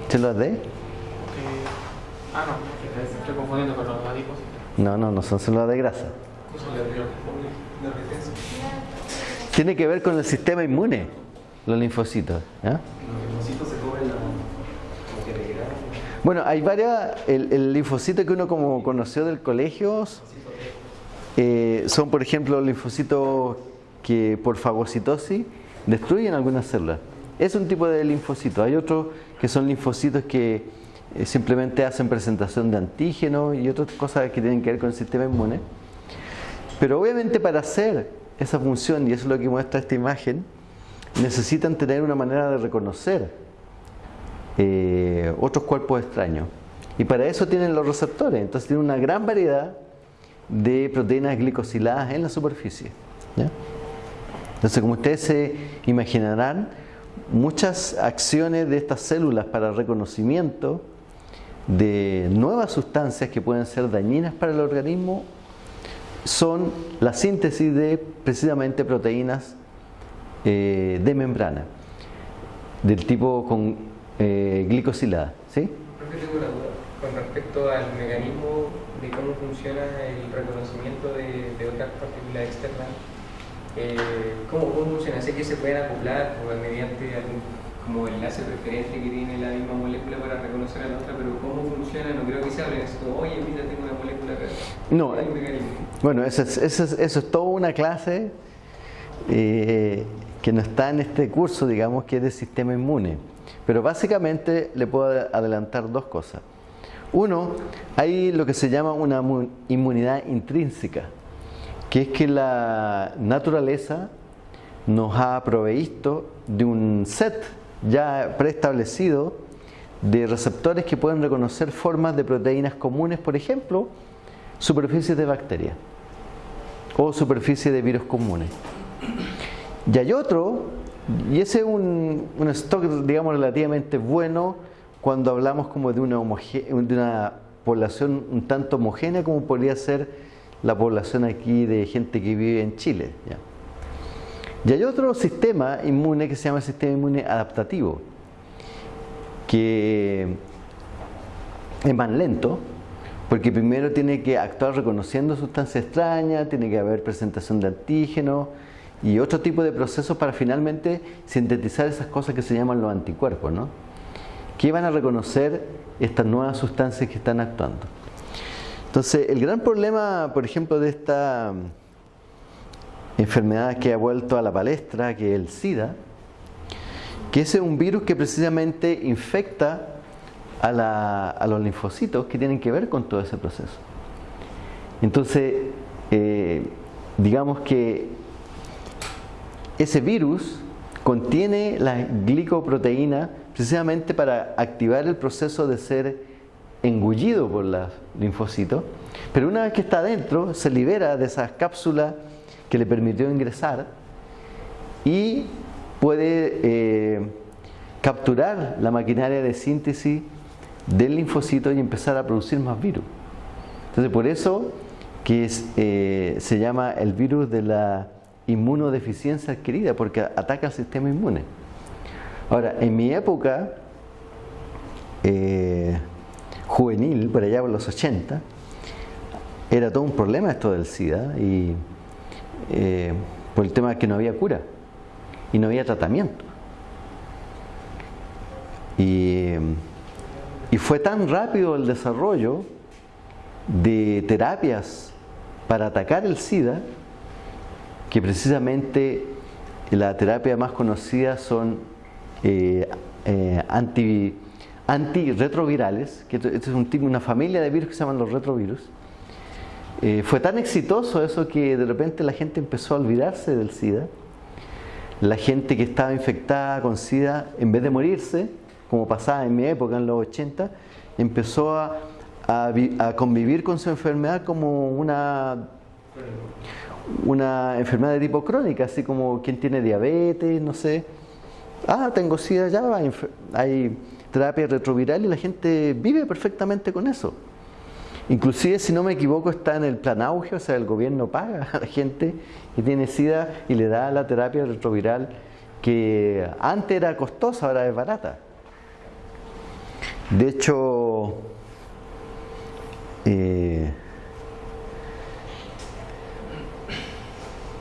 ¿Células de? de... Ah, no, estoy confundiendo con los adipocitos. No, no, no son células de grasa. Tiene que ver con el sistema inmune, los linfocitos. Bueno, hay varias, el, linfocito que uno como conoció del colegio eh, son por ejemplo linfocitos que por fagocitosis destruyen algunas células. Es un tipo de linfocito. Hay otros que son linfocitos que eh, simplemente hacen presentación de antígenos y otras cosas que tienen que ver con el sistema inmune. Pero obviamente para hacer esa función, y eso es lo que muestra esta imagen, necesitan tener una manera de reconocer eh, otros cuerpos extraños. Y para eso tienen los receptores. Entonces tienen una gran variedad de proteínas glicosiladas en la superficie. Entonces, como ustedes se imaginarán, muchas acciones de estas células para reconocimiento de nuevas sustancias que pueden ser dañinas para el organismo son la síntesis de precisamente proteínas eh, de membrana del tipo con eh, glicosilada. ¿sí? Profe, tengo una duda con respecto al mecanismo de cómo funciona el reconocimiento de, de otras partículas externas. Eh, ¿cómo, ¿Cómo funciona? Sé que se pueden acoplar o mediante algún como enlace preferente que tiene la misma molécula para reconocer a la otra, pero ¿cómo funciona? No creo que se hable de esto. Oye, mira, tengo una molécula acá. No, mecanismo. Bueno, eso es, eso es, eso es toda una clase eh, que no está en este curso, digamos, que es de sistema inmune. Pero básicamente le puedo adelantar dos cosas. Uno, hay lo que se llama una mu- inmunidad intrínseca, que es que la naturaleza nos ha proveído de un set ya preestablecido de receptores que pueden reconocer formas de proteínas comunes, por ejemplo, superficies de bacterias o superficies de virus comunes. Y hay otro, y ese es un, un stock, digamos, relativamente bueno cuando hablamos como de una, de una población un tanto homogénea como podría ser la población aquí de gente que vive en Chile. ¿ya? Y hay otro sistema inmune que se llama el sistema inmune adaptativo, que es más lento, porque primero tiene que actuar reconociendo sustancias extrañas, tiene que haber presentación de antígenos y otro tipo de procesos para finalmente sintetizar esas cosas que se llaman los anticuerpos, ¿no? que van a reconocer estas nuevas sustancias que están actuando. Entonces, el gran problema, por ejemplo, de esta enfermedad que ha vuelto a la palestra, que es el SIDA, que es un virus que precisamente infecta a, la- a los linfocitos que tienen que ver con todo ese proceso. Entonces, eh, digamos que ese virus contiene la glicoproteína precisamente para activar el proceso de ser engullido por los linfocitos, pero una vez que está adentro se libera de esas cápsulas que le permitió ingresar y puede eh, capturar la maquinaria de síntesis del linfocito y empezar a producir más virus. Entonces por eso que eh, se llama el virus de la inmunodeficiencia adquirida, porque ataca al sistema inmune. Ahora, en mi época eh, juvenil, por allá por los 80, era todo un problema esto del SIDA y eh, por el tema de que no había cura y no había tratamiento. Y, y fue tan rápido el desarrollo de terapias para atacar el SIDA que precisamente la terapia más conocida son eh, eh, anti, antirretrovirales, que esto es un una familia de virus que se llaman los retrovirus. Eh, fue tan exitoso eso que de repente la gente empezó a olvidarse del SIDA. La gente que estaba infectada con SIDA, en vez de morirse, como pasaba en mi época, en los 80, empezó a, a a convivir con su enfermedad como una Una enfermedad de tipo crónica, así como quien tiene diabetes, no sé. Ah, tengo SIDA, ya hay, terapia retroviral y la gente vive perfectamente con eso. Inclusive, si no me equivoco, está en el plan auge, o sea, el gobierno paga a la gente que tiene SIDA y le da la terapia retroviral que antes era costosa, ahora es barata. De hecho, eh,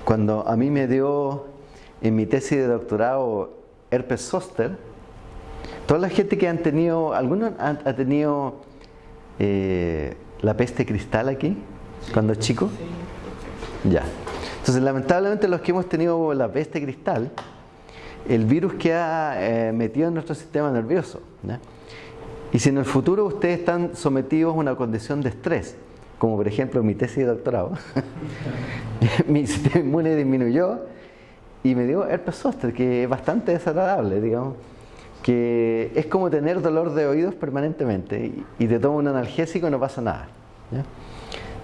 cuando a mí me dio en mi tesis de doctorado herpes zoster, toda la gente que han tenido, algunos han, tenido eh, la peste cristal aquí, cuando chico. Ya. Entonces, lamentablemente los que hemos tenido la peste cristal, el virus que ha eh, metido en nuestro sistema nervioso. Y si en el futuro ustedes están sometidos a una condición de estrés, como por ejemplo mi tesis de doctorado, mi sistema inmune disminuyó y me dio herpes zóster, que es bastante desagradable, digamos, que es como tener dolor de oídos permanentemente y, te toma un analgésico y no pasa nada.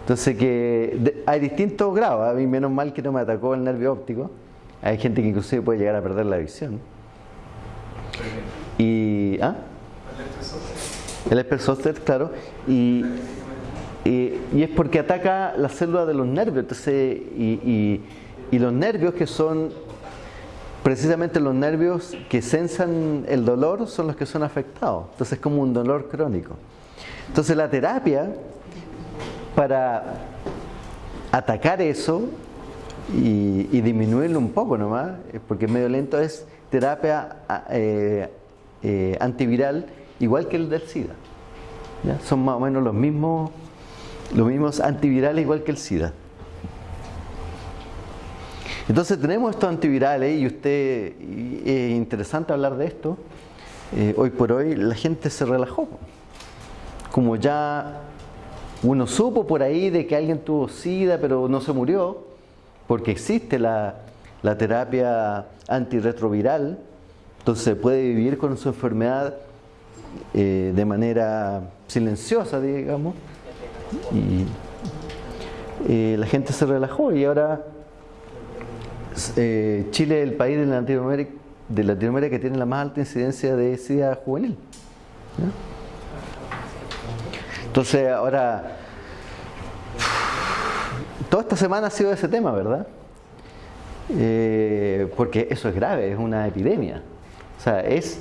Entonces que hay distintos grados, a mí menos mal que no me atacó el nervio óptico, hay gente que inclusive puede llegar a perder la visión. Y, ¿ah? El herpes zóster, claro. Y, y, es porque ataca las células de los nervios. Entonces, y, los nervios que son precisamente los nervios que sensan el dolor son los que son afectados. Entonces es como un dolor crónico. Entonces la terapia para atacar eso y, disminuirlo un poco nomás, porque es medio lento, es terapia eh, eh, antiviral igual que el del SIDA. Son más o menos los mismos, los mismos antivirales igual que el SIDA. Entonces tenemos estos antivirales y usted, es interesante hablar de esto, eh, hoy por hoy la gente se relajó. Como ya uno supo por ahí de que alguien tuvo SIDA pero no se murió, porque existe la, la terapia antirretroviral, entonces se puede vivir con su enfermedad eh, de manera silenciosa, digamos, y eh, la gente se relajó y ahora eh, Chile es el país de Latinoamérica, de que tiene la más alta incidencia de SIDA juvenil. Entonces ahora, toda esta semana ha sido ese tema, ¿verdad? porque eso es grave, es una epidemia. O sea, es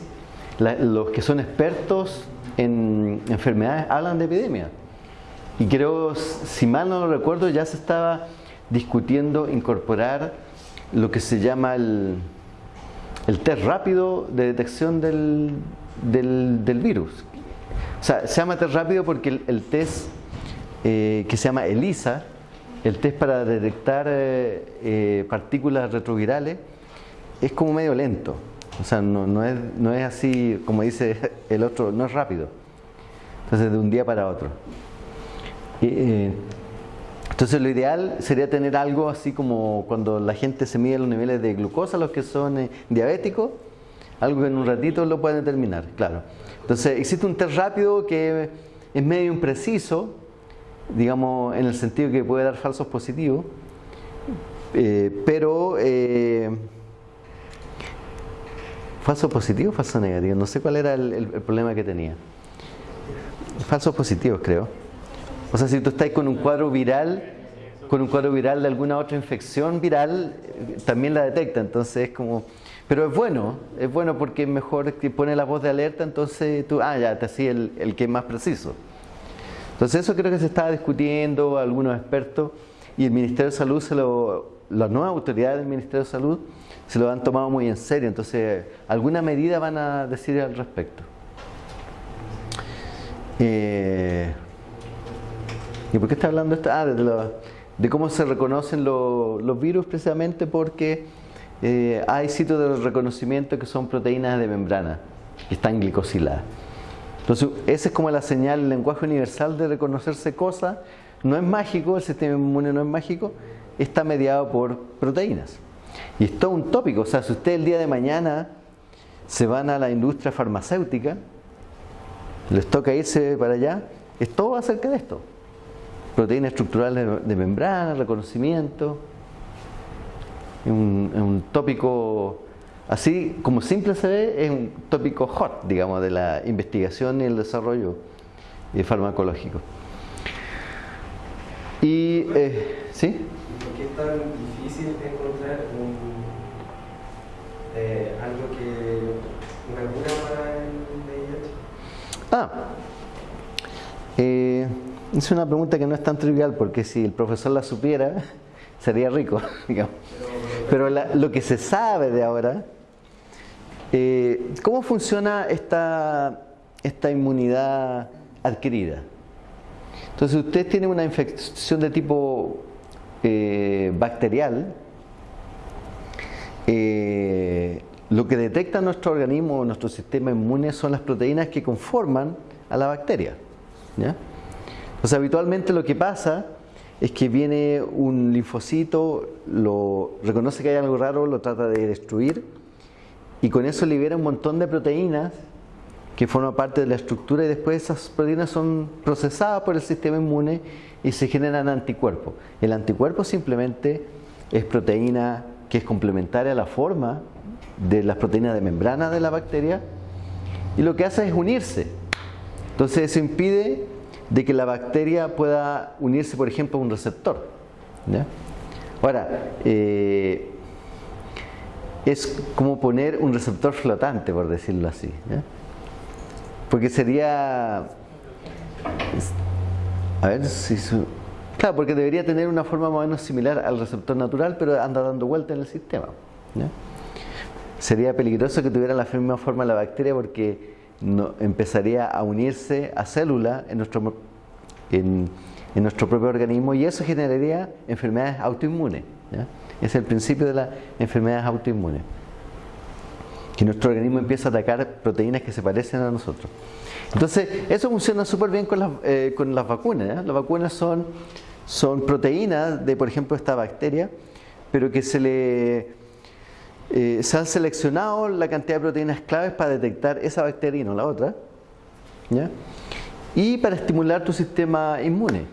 los que son expertos en enfermedades hablan de epidemia. Y creo, si mal no recuerdo, ya se estaba discutiendo incorporar lo que se llama el, el test rápido de detección del, del, virus. O sea, se llama test rápido porque el, test eh, que se llama ELISA, el test para detectar eh, eh, partículas retrovirales, es como medio lento. O sea, no, es, no es así, como dice el otro, no es rápido. Entonces, de un día para otro. Eh, entonces, lo ideal sería tener algo así como cuando la gente se mide los niveles de glucosa, los que son eh, diabéticos, algo que en un ratito lo pueden determinar, claro. Entonces, existe un test rápido que es medio impreciso, digamos, en el sentido que puede dar falsos positivos, eh, pero falso positivo falso negativo. No sé cuál era el, problema que tenía. Falsos positivos, creo. O sea, si tú estás con un cuadro viral, con un cuadro viral de alguna otra infección viral, también la detecta. Entonces es como. Pero es bueno, es bueno porque es mejor que pone la voz de alerta, entonces tú, ah, ya, te hacía el, el que es más preciso. Entonces eso creo que se estaba discutiendo algunos expertos y el Ministerio de Salud, se lo, las nuevas autoridades del Ministerio de Salud se lo han tomado muy en serio, entonces alguna medida van a decir al respecto. Eh, ¿Y por qué está hablando esto? Ah, de, cómo se reconocen los virus precisamente porque eh, hay sitios de reconocimiento que son proteínas de membrana, que están glicosiladas. Entonces, esa es como la señal, el lenguaje universal de reconocerse cosas. No es mágico, el sistema inmune no es mágico, está mediado por proteínas. Y es todo un tópico, o sea, si usted el día de mañana se van a la industria farmacéutica, les toca irse para allá, es todo acerca de esto. Proteínas estructurales de membrana, reconocimiento. Un, un tópico, así como simple se ve, es un tópico hot, digamos, de la investigación y el desarrollo farmacológico. Y, eh, ¿sí? ¿Por qué es tan difícil encontrar un, eh, algo que, una cura para el VIH? Ah, eh, es una pregunta que no es tan trivial porque si el profesor la supiera sería rico, digamos. Pero lo que se sabe de ahora, eh, ¿cómo funciona esta, esta inmunidad adquirida? Entonces, usted tiene una infección de tipo eh, bacterial, eh, lo que detecta nuestro organismo, nuestro sistema inmune, son las proteínas que conforman a la bacteria. ¿ya? Sea, habitualmente lo que pasa es que viene un linfocito, lo reconoce que hay algo raro, lo trata de destruir y con eso libera un montón de proteínas que forman parte de la estructura y después esas proteínas son procesadas por el sistema inmune y se generan anticuerpos. El anticuerpo simplemente es proteína que es complementaria a la forma de las proteínas de membrana de la bacteria y lo que hace es unirse. Entonces eso impide de que la bacteria pueda unirse, por ejemplo, a un receptor. Ahora, eh, es como poner un receptor flotante, por decirlo así. Porque sería... A ver si... Claro, porque debería tener una forma más o menos similar al receptor natural, pero anda dando vuelta en el sistema. Sería peligroso que tuviera la misma forma la bacteria porque empezaría a unirse a células en nuestro, en, nuestro propio organismo y eso generaría enfermedades autoinmunes. ¿ya? Es el principio de las enfermedades autoinmunes. Que nuestro organismo empieza a atacar proteínas que se parecen a nosotros. Entonces, eso funciona súper bien con las, eh, con las vacunas. Las vacunas son, son proteínas de, por ejemplo, esta bacteria, pero que se le eh, se han seleccionado la cantidad de proteínas claves para detectar esa bacteria y no la otra. ¿ya? Y para estimular tu sistema inmune.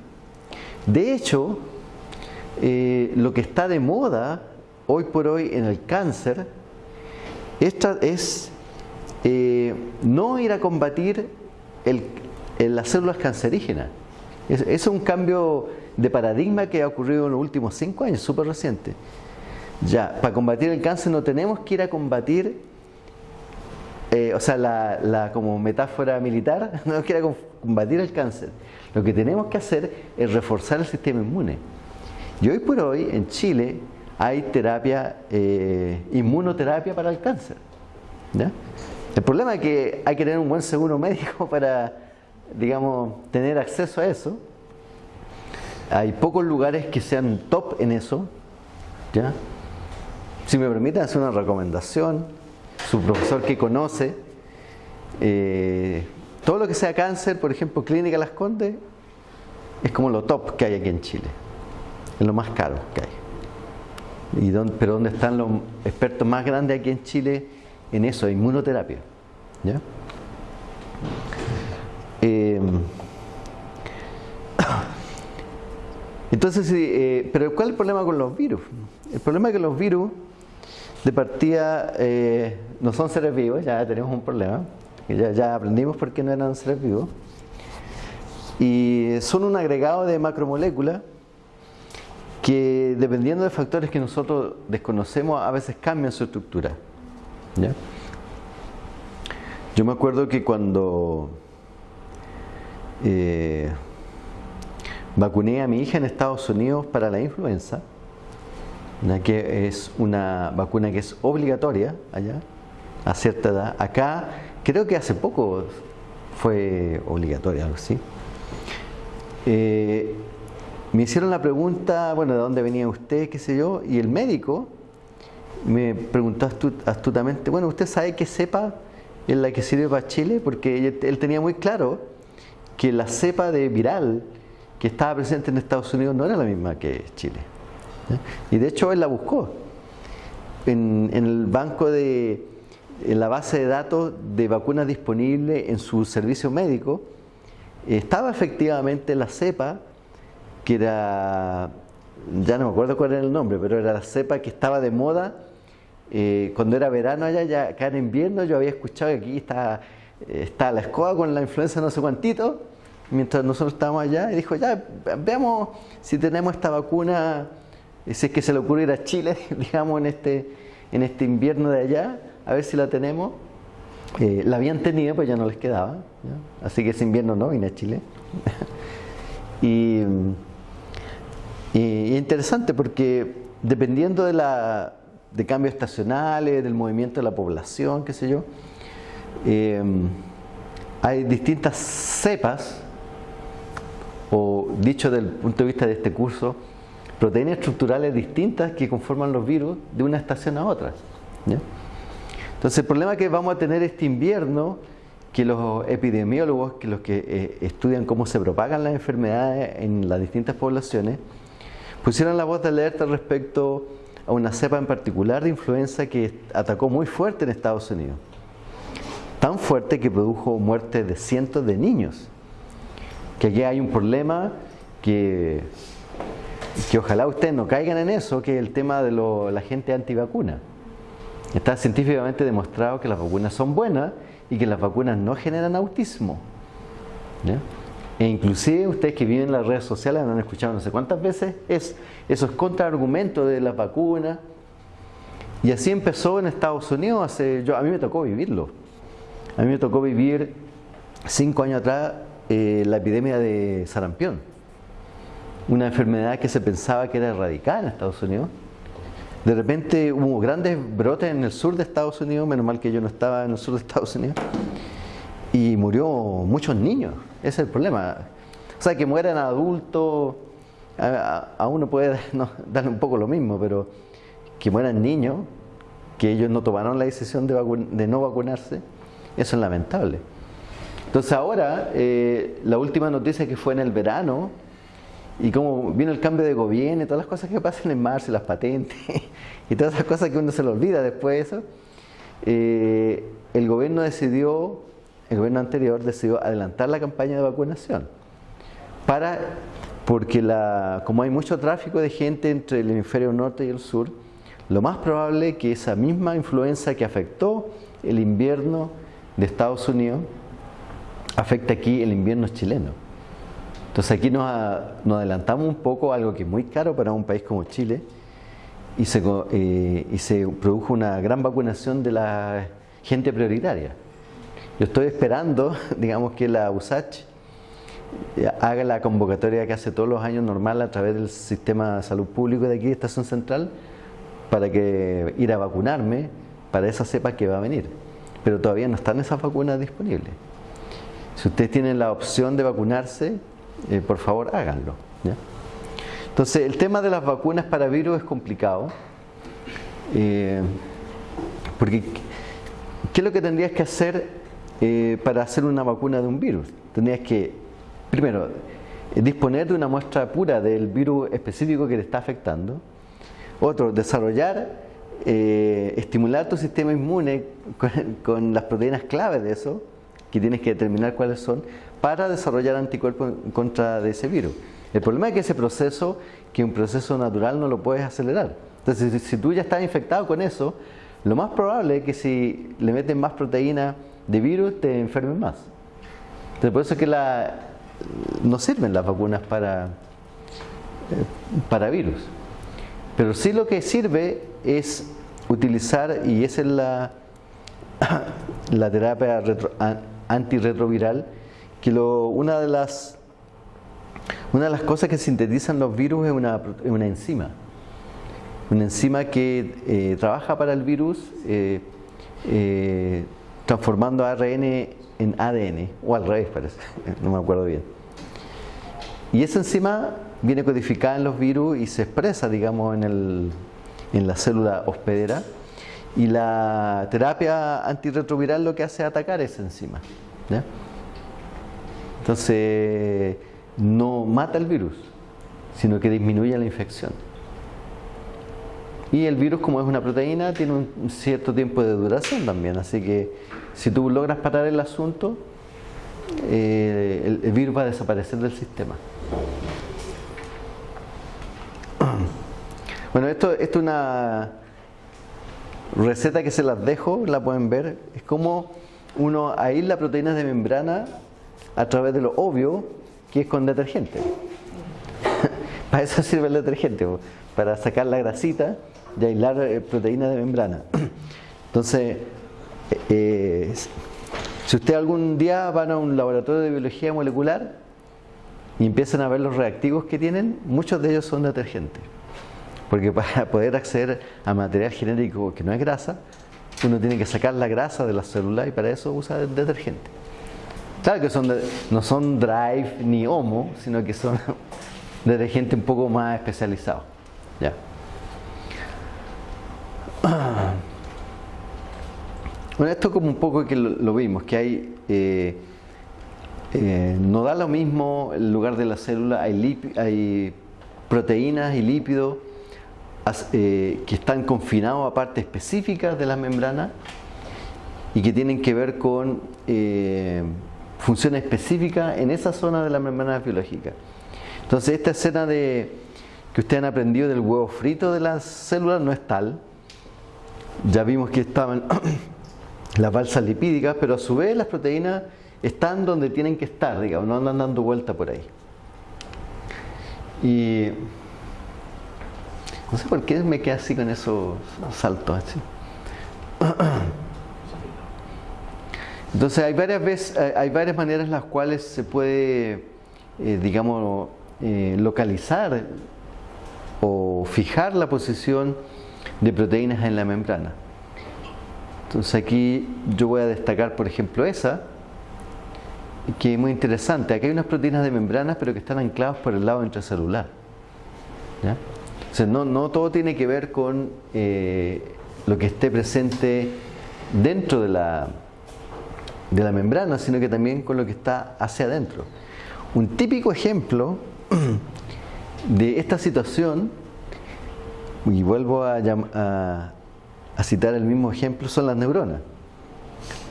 De hecho, eh, lo que está de moda hoy por hoy en el cáncer esta es eh, no ir a combatir el- las células cancerígenas. Es, es un cambio de paradigma que ha ocurrido en los últimos cinco años, súper reciente. Ya, para combatir el cáncer no tenemos que ir a combatir, eh, o sea, la, la- como metáfora militar, no tenemos que ir a com- combatir el cáncer. Lo que tenemos que hacer es reforzar el sistema inmune. Y hoy por hoy en Chile hay terapia, eh, inmunoterapia para el cáncer. ¿ya? El problema es que hay que tener un buen seguro médico para, digamos, tener acceso a eso. Hay pocos lugares que sean top en eso. ¿ya? Si me permiten hacer una recomendación, su profesor que conoce, eh, todo lo que sea cáncer, por ejemplo, Clínica Las Condes, es como lo top que hay aquí en Chile. Es lo más caro que hay. Y dónde- pero ¿dónde están los expertos más grandes aquí en Chile en eso, inmunoterapia? ¿Ya? Eh, entonces, eh, pero ¿cuál es el problema con los virus? El problema es que los virus, de partida, eh, no son seres vivos, ya tenemos un problema. Ya, ya aprendimos por qué no eran seres vivos. Y son un agregado de macromoléculas que dependiendo de factores que nosotros desconocemos, a veces cambian su estructura. ¿ya? Yo me acuerdo que cuando eh, vacuné a mi hija en Estados Unidos para la influenza, que es una vacuna que es obligatoria allá, a cierta edad. Acá, creo que hace poco fue obligatoria, algo así. Eh, me hicieron la pregunta, bueno, ¿de dónde venía usted? qué sé yo, y el médico me preguntó astu- astutamente, bueno, ¿usted sabe qué cepa es la que sirve para Chile? Porque él tenía muy claro que la cepa de viral que estaba presente en Estados Unidos no era la misma que Chile. ¿Ya? Y de hecho él la buscó en, el banco de, en la base de datos de vacunas disponibles en su servicio médico, estaba efectivamente la cepa que era, ya no me acuerdo cuál era el nombre, pero era la cepa que estaba de moda eh, cuando era verano allá, ya acá en invierno, yo había escuchado que aquí está, está la escoba con la influenza no sé cuántito, mientras nosotros estábamos allá, y dijo, ya, veamos si tenemos esta vacuna, si es que se le ocurre ir a Chile, digamos, en este, en este invierno de allá, a ver si la tenemos. Eh, la habían tenido, pues ya no les quedaba, así que ese invierno no vine a Chile. y, y interesante porque dependiendo de la de cambios estacionales, del movimiento de la población, qué sé yo. Eh, hay distintas cepas, o dicho desde el punto de vista de este curso, proteínas estructurales distintas que conforman los virus de una estación a otra. Entonces el problema que vamos a tener este invierno, que los epidemiólogos, que los que eh, estudian cómo se propagan las enfermedades en las distintas poblaciones, pusieron la voz de alerta respecto a una cepa en particular de influenza que atacó muy fuerte en Estados Unidos. Tan fuerte que produjo muerte de cientos de niños. Que aquí hay un problema que, que ojalá ustedes no caigan en eso, que es el tema de la gente antivacuna. Está científicamente demostrado que las vacunas son buenas y que las vacunas no generan autismo. E inclusive ustedes que viven en las redes sociales han escuchado no sé cuántas veces es, esos contraargumentos de las vacunas. Y así empezó en Estados Unidos, hace, a mí me tocó vivirlo. A mí me tocó vivir cinco años atrás eh, la epidemia de sarampión. Una enfermedad que se pensaba que era erradicada en Estados Unidos. De repente hubo grandes brotes en el sur de Estados Unidos, menos mal que yo no estaba en el sur de Estados Unidos, y murió muchos niños. Ese es el problema. O sea, que mueran adultos, a, uno puede darle un poco lo mismo, pero que mueran niños, que ellos no tomaron la decisión de, no vacunarse, eso es lamentable. Entonces ahora, eh, la última noticia que fue en el verano, y como vino el cambio de gobierno y todas las cosas que pasan en marzo, las patentes, y todas esas cosas que uno se le olvida después de eso, eh, el gobierno decidió el gobierno anterior decidió adelantar la campaña de vacunación para porque la, como hay mucho tráfico de gente entre el hemisferio norte y el sur, lo más probable es que esa misma influenza que afectó el invierno de Estados Unidos afecte aquí el invierno chileno. Entonces aquí nos, adelantamos un poco a algo que es muy caro para un país como Chile y se, eh, produjo una gran vacunación de la gente prioritaria. Yo estoy esperando, digamos, que la USACH haga la convocatoria que hace todos los años normal a través del sistema de salud público de aquí, de Estación Central, para que ir a vacunarme para esa cepa que va a venir. Pero todavía no están esas vacunas disponibles. Si ustedes tienen la opción de vacunarse, eh, por favor háganlo. Entonces, el tema de las vacunas para virus es complicado. Eh, porque, ¿qué es lo que tendrías que hacer eh, para hacer una vacuna de un virus. Tendrías que, primero, disponer de una muestra pura del virus específico que te está afectando. Otro, desarrollar, eh, estimular tu sistema inmune con, las proteínas clave de eso, que tienes que determinar cuáles son, para desarrollar anticuerpos en contra de ese virus. El problema es que ese proceso, que un proceso natural, no lo puedes acelerar. Entonces, si, tú ya estás infectado con eso, lo más probable es que si le meten más proteína de virus te enfermen más. Entonces, por eso es que la, no sirven las vacunas para, para virus. Pero sí lo que sirve es utilizar, y esa es la, la terapia antirretroviral, que una, de las, una de las cosas que sintetizan los virus es una, una enzima. Una enzima que eh, trabaja para el virus eh, transformando ARN en ADN, o al revés parece, no me acuerdo bien. Y esa enzima viene codificada en los virus y se expresa, digamos, en, el, en la célula hospedera. Y la terapia antirretroviral lo que hace es atacar esa enzima. Entonces, no mata el virus, sino que disminuye la infección. Y el virus, como es una proteína, tiene un cierto tiempo de duración también, así que si tú logras parar el asunto, eh, el, virus va a desaparecer del sistema. Bueno, esto, esto es una receta que se las dejo, la pueden ver. Es como uno aísla proteínas de membrana a través de lo obvio que es con detergente. para eso sirve el detergente, para sacar la grasita y aislar eh, proteínas de membrana. Entonces, eh, eh, si usted algún día van a un laboratorio de biología molecular y empiezan a ver los reactivos que tienen, muchos de ellos son detergentes. Porque para poder acceder a material genético que no es grasa, uno tiene que sacar la grasa de la célula y para eso usa detergente. Claro que son de- no son Drive ni Homo, sino que son detergentes un poco más especializados. Ya. Bueno, esto como un poco que lo, vimos, que hay, eh, eh, no da lo mismo el lugar de la célula, hay, proteínas y lípidos eh, que están confinados a partes específicas de las membranas y que tienen que ver con eh, funciones específicas en esa zona de la membrana biológica. Entonces esta escena de que ustedes han aprendido del huevo frito de las células no es tal. Ya vimos que estaban las balsas lipídicas, pero a su vez las proteínas están donde tienen que estar, digamos, no andan dando vuelta por ahí. Y no sé por qué me quedé así con esos saltos así. Entonces hay varias veces, hay- hay varias maneras en las cuales se puede, eh, digamos, eh, localizar o fijar la posición de proteínas en la membrana. Entonces aquí yo voy a destacar, por ejemplo, esa, que es muy interesante. Aquí hay unas proteínas de membranas, pero que están ancladas por el lado intracelular. ¿ya? O sea, no, no todo tiene que ver con eh, lo que esté presente dentro de la, de la membrana, sino que también con lo que está hacia adentro. Un típico ejemplo de esta situación, y vuelvo a, citar el mismo ejemplo, son las neuronas.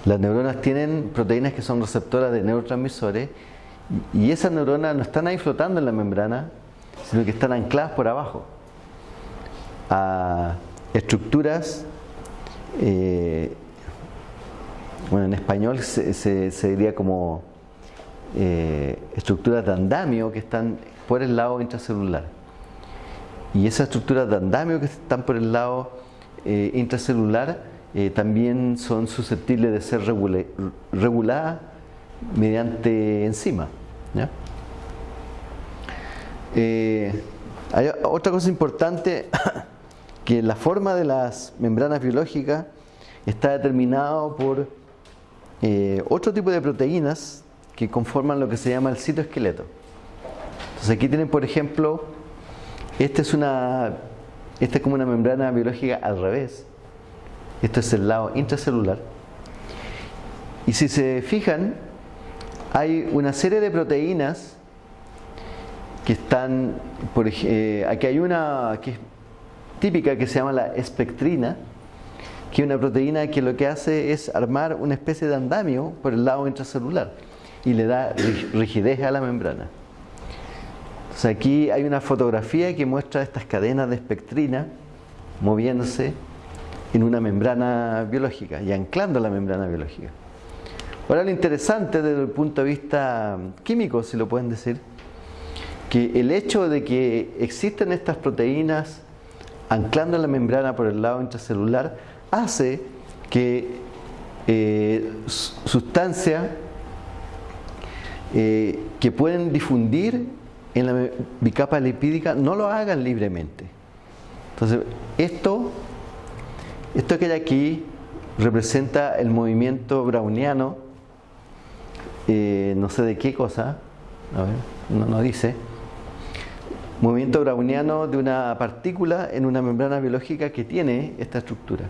Las neuronas tienen proteínas que son receptoras de neurotransmisores y esas neuronas no están ahí flotando en la membrana, sino que están ancladas por abajo a estructuras, eh, bueno, en español se, se- diría como eh, estructuras de andamio que están por el lado intracelular. Y esas estructuras de andamio que están por el lado eh, intracelular eh, también son susceptibles de ser regula- reguladas mediante enzimas. hay otra cosa importante, que la forma de las membranas biológicas está determinado por eh, otro tipo de proteínas que conforman lo que se llama el citoesqueleto. Entonces aquí tienen, por ejemplo, esta es una, esta es como una membrana biológica al revés. Esto es el lado intracelular. Y si se fijan, hay una serie de proteínas que están, eh, aquí hay una que es típica que se llama la espectrina, que es una proteína que lo que hace es armar una especie de andamio por el lado intracelular y le da rig- rigidez a la membrana. Aquí hay una fotografía que muestra estas cadenas de espectrina moviéndose en una membrana biológica y anclando la membrana biológica. Ahora lo interesante desde el punto de vista químico, si lo pueden decir, que el hecho de que existen estas proteínas anclando la membrana por el lado intracelular hace que eh, su- sustancias eh, que pueden difundir en la bicapa lipídica no lo hagan libremente. Entonces, esto, esto que hay aquí representa el movimiento browniano, eh, no sé de qué cosa, a ver, no, no dice, movimiento browniano de una partícula en una membrana biológica que tiene esta estructura.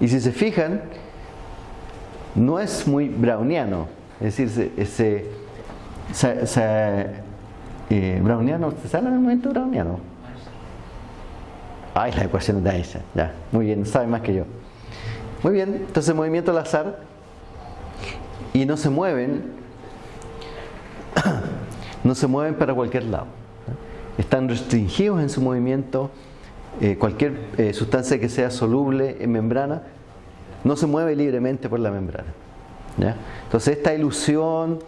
Y si se fijan, no es muy browniano, es decir, se, ese, se- se- eh, browniano, ¿se sabe el movimiento browniano? Ay, la ecuación de Einstein, ya, muy bien, sabe más que yo. Muy bien, entonces movimiento al azar y no se mueven, no se mueven para cualquier lado. Están restringidos en su movimiento eh, cualquier eh, sustancia que sea soluble en membrana, no se mueve libremente por la membrana. Entonces esta ilusión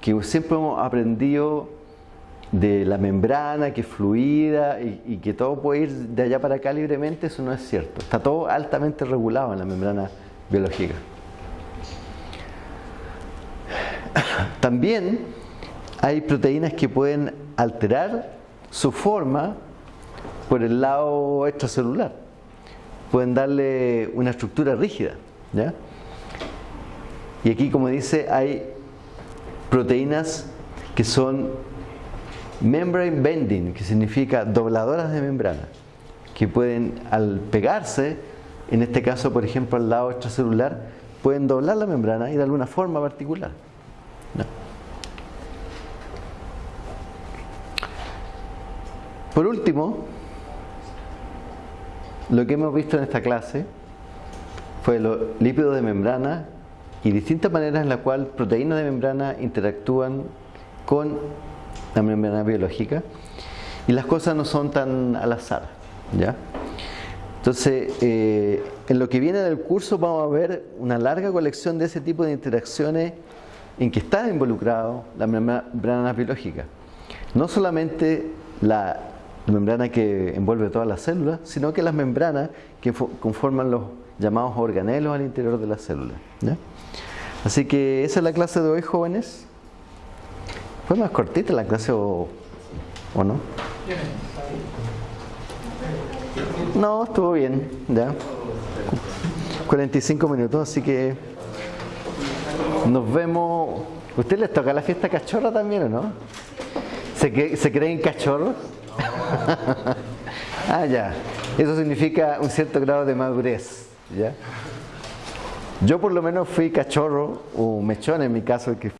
que siempre hemos aprendido de la membrana que es fluida y, que todo puede ir de allá para acá libremente, eso no es cierto. Está todo altamente regulado en la membrana biológica. También hay proteínas que pueden alterar su forma por el lado extracelular. Pueden darle una estructura rígida. ¿ya? Y aquí, como dice, hay proteínas que son membrane bending, que significa dobladoras de membrana, que pueden al pegarse, en este caso, por ejemplo, al lado extracelular, pueden doblar la membrana y de alguna forma particular. Por último, lo que hemos visto en esta clase fue los lípidos de membrana y distintas maneras en las cuales proteínas de membrana interactúan con la membrana biológica y las cosas no son tan al azar. ¿ya? Entonces, eh, en lo que viene del curso vamos a ver una larga colección de ese tipo de interacciones en que están involucrados las membranas biológicas. No solamente la membrana que envuelve todas las células, sino que las membranas que conforman los llamados organelos al interior de las células. Así que esa es la clase de hoy, jóvenes. ¿Fue más cortita la clase o, o no? No, estuvo bien, ya. 45 minutos, así que nos vemos. ¿Usted les toca la fiesta cachorra también o no? ¿Se, ¿se creen cachorros? ah, ya. Eso significa un cierto grado de madurez, ¿ya? Yo por lo menos fui cachorro, o mechón en mi caso, que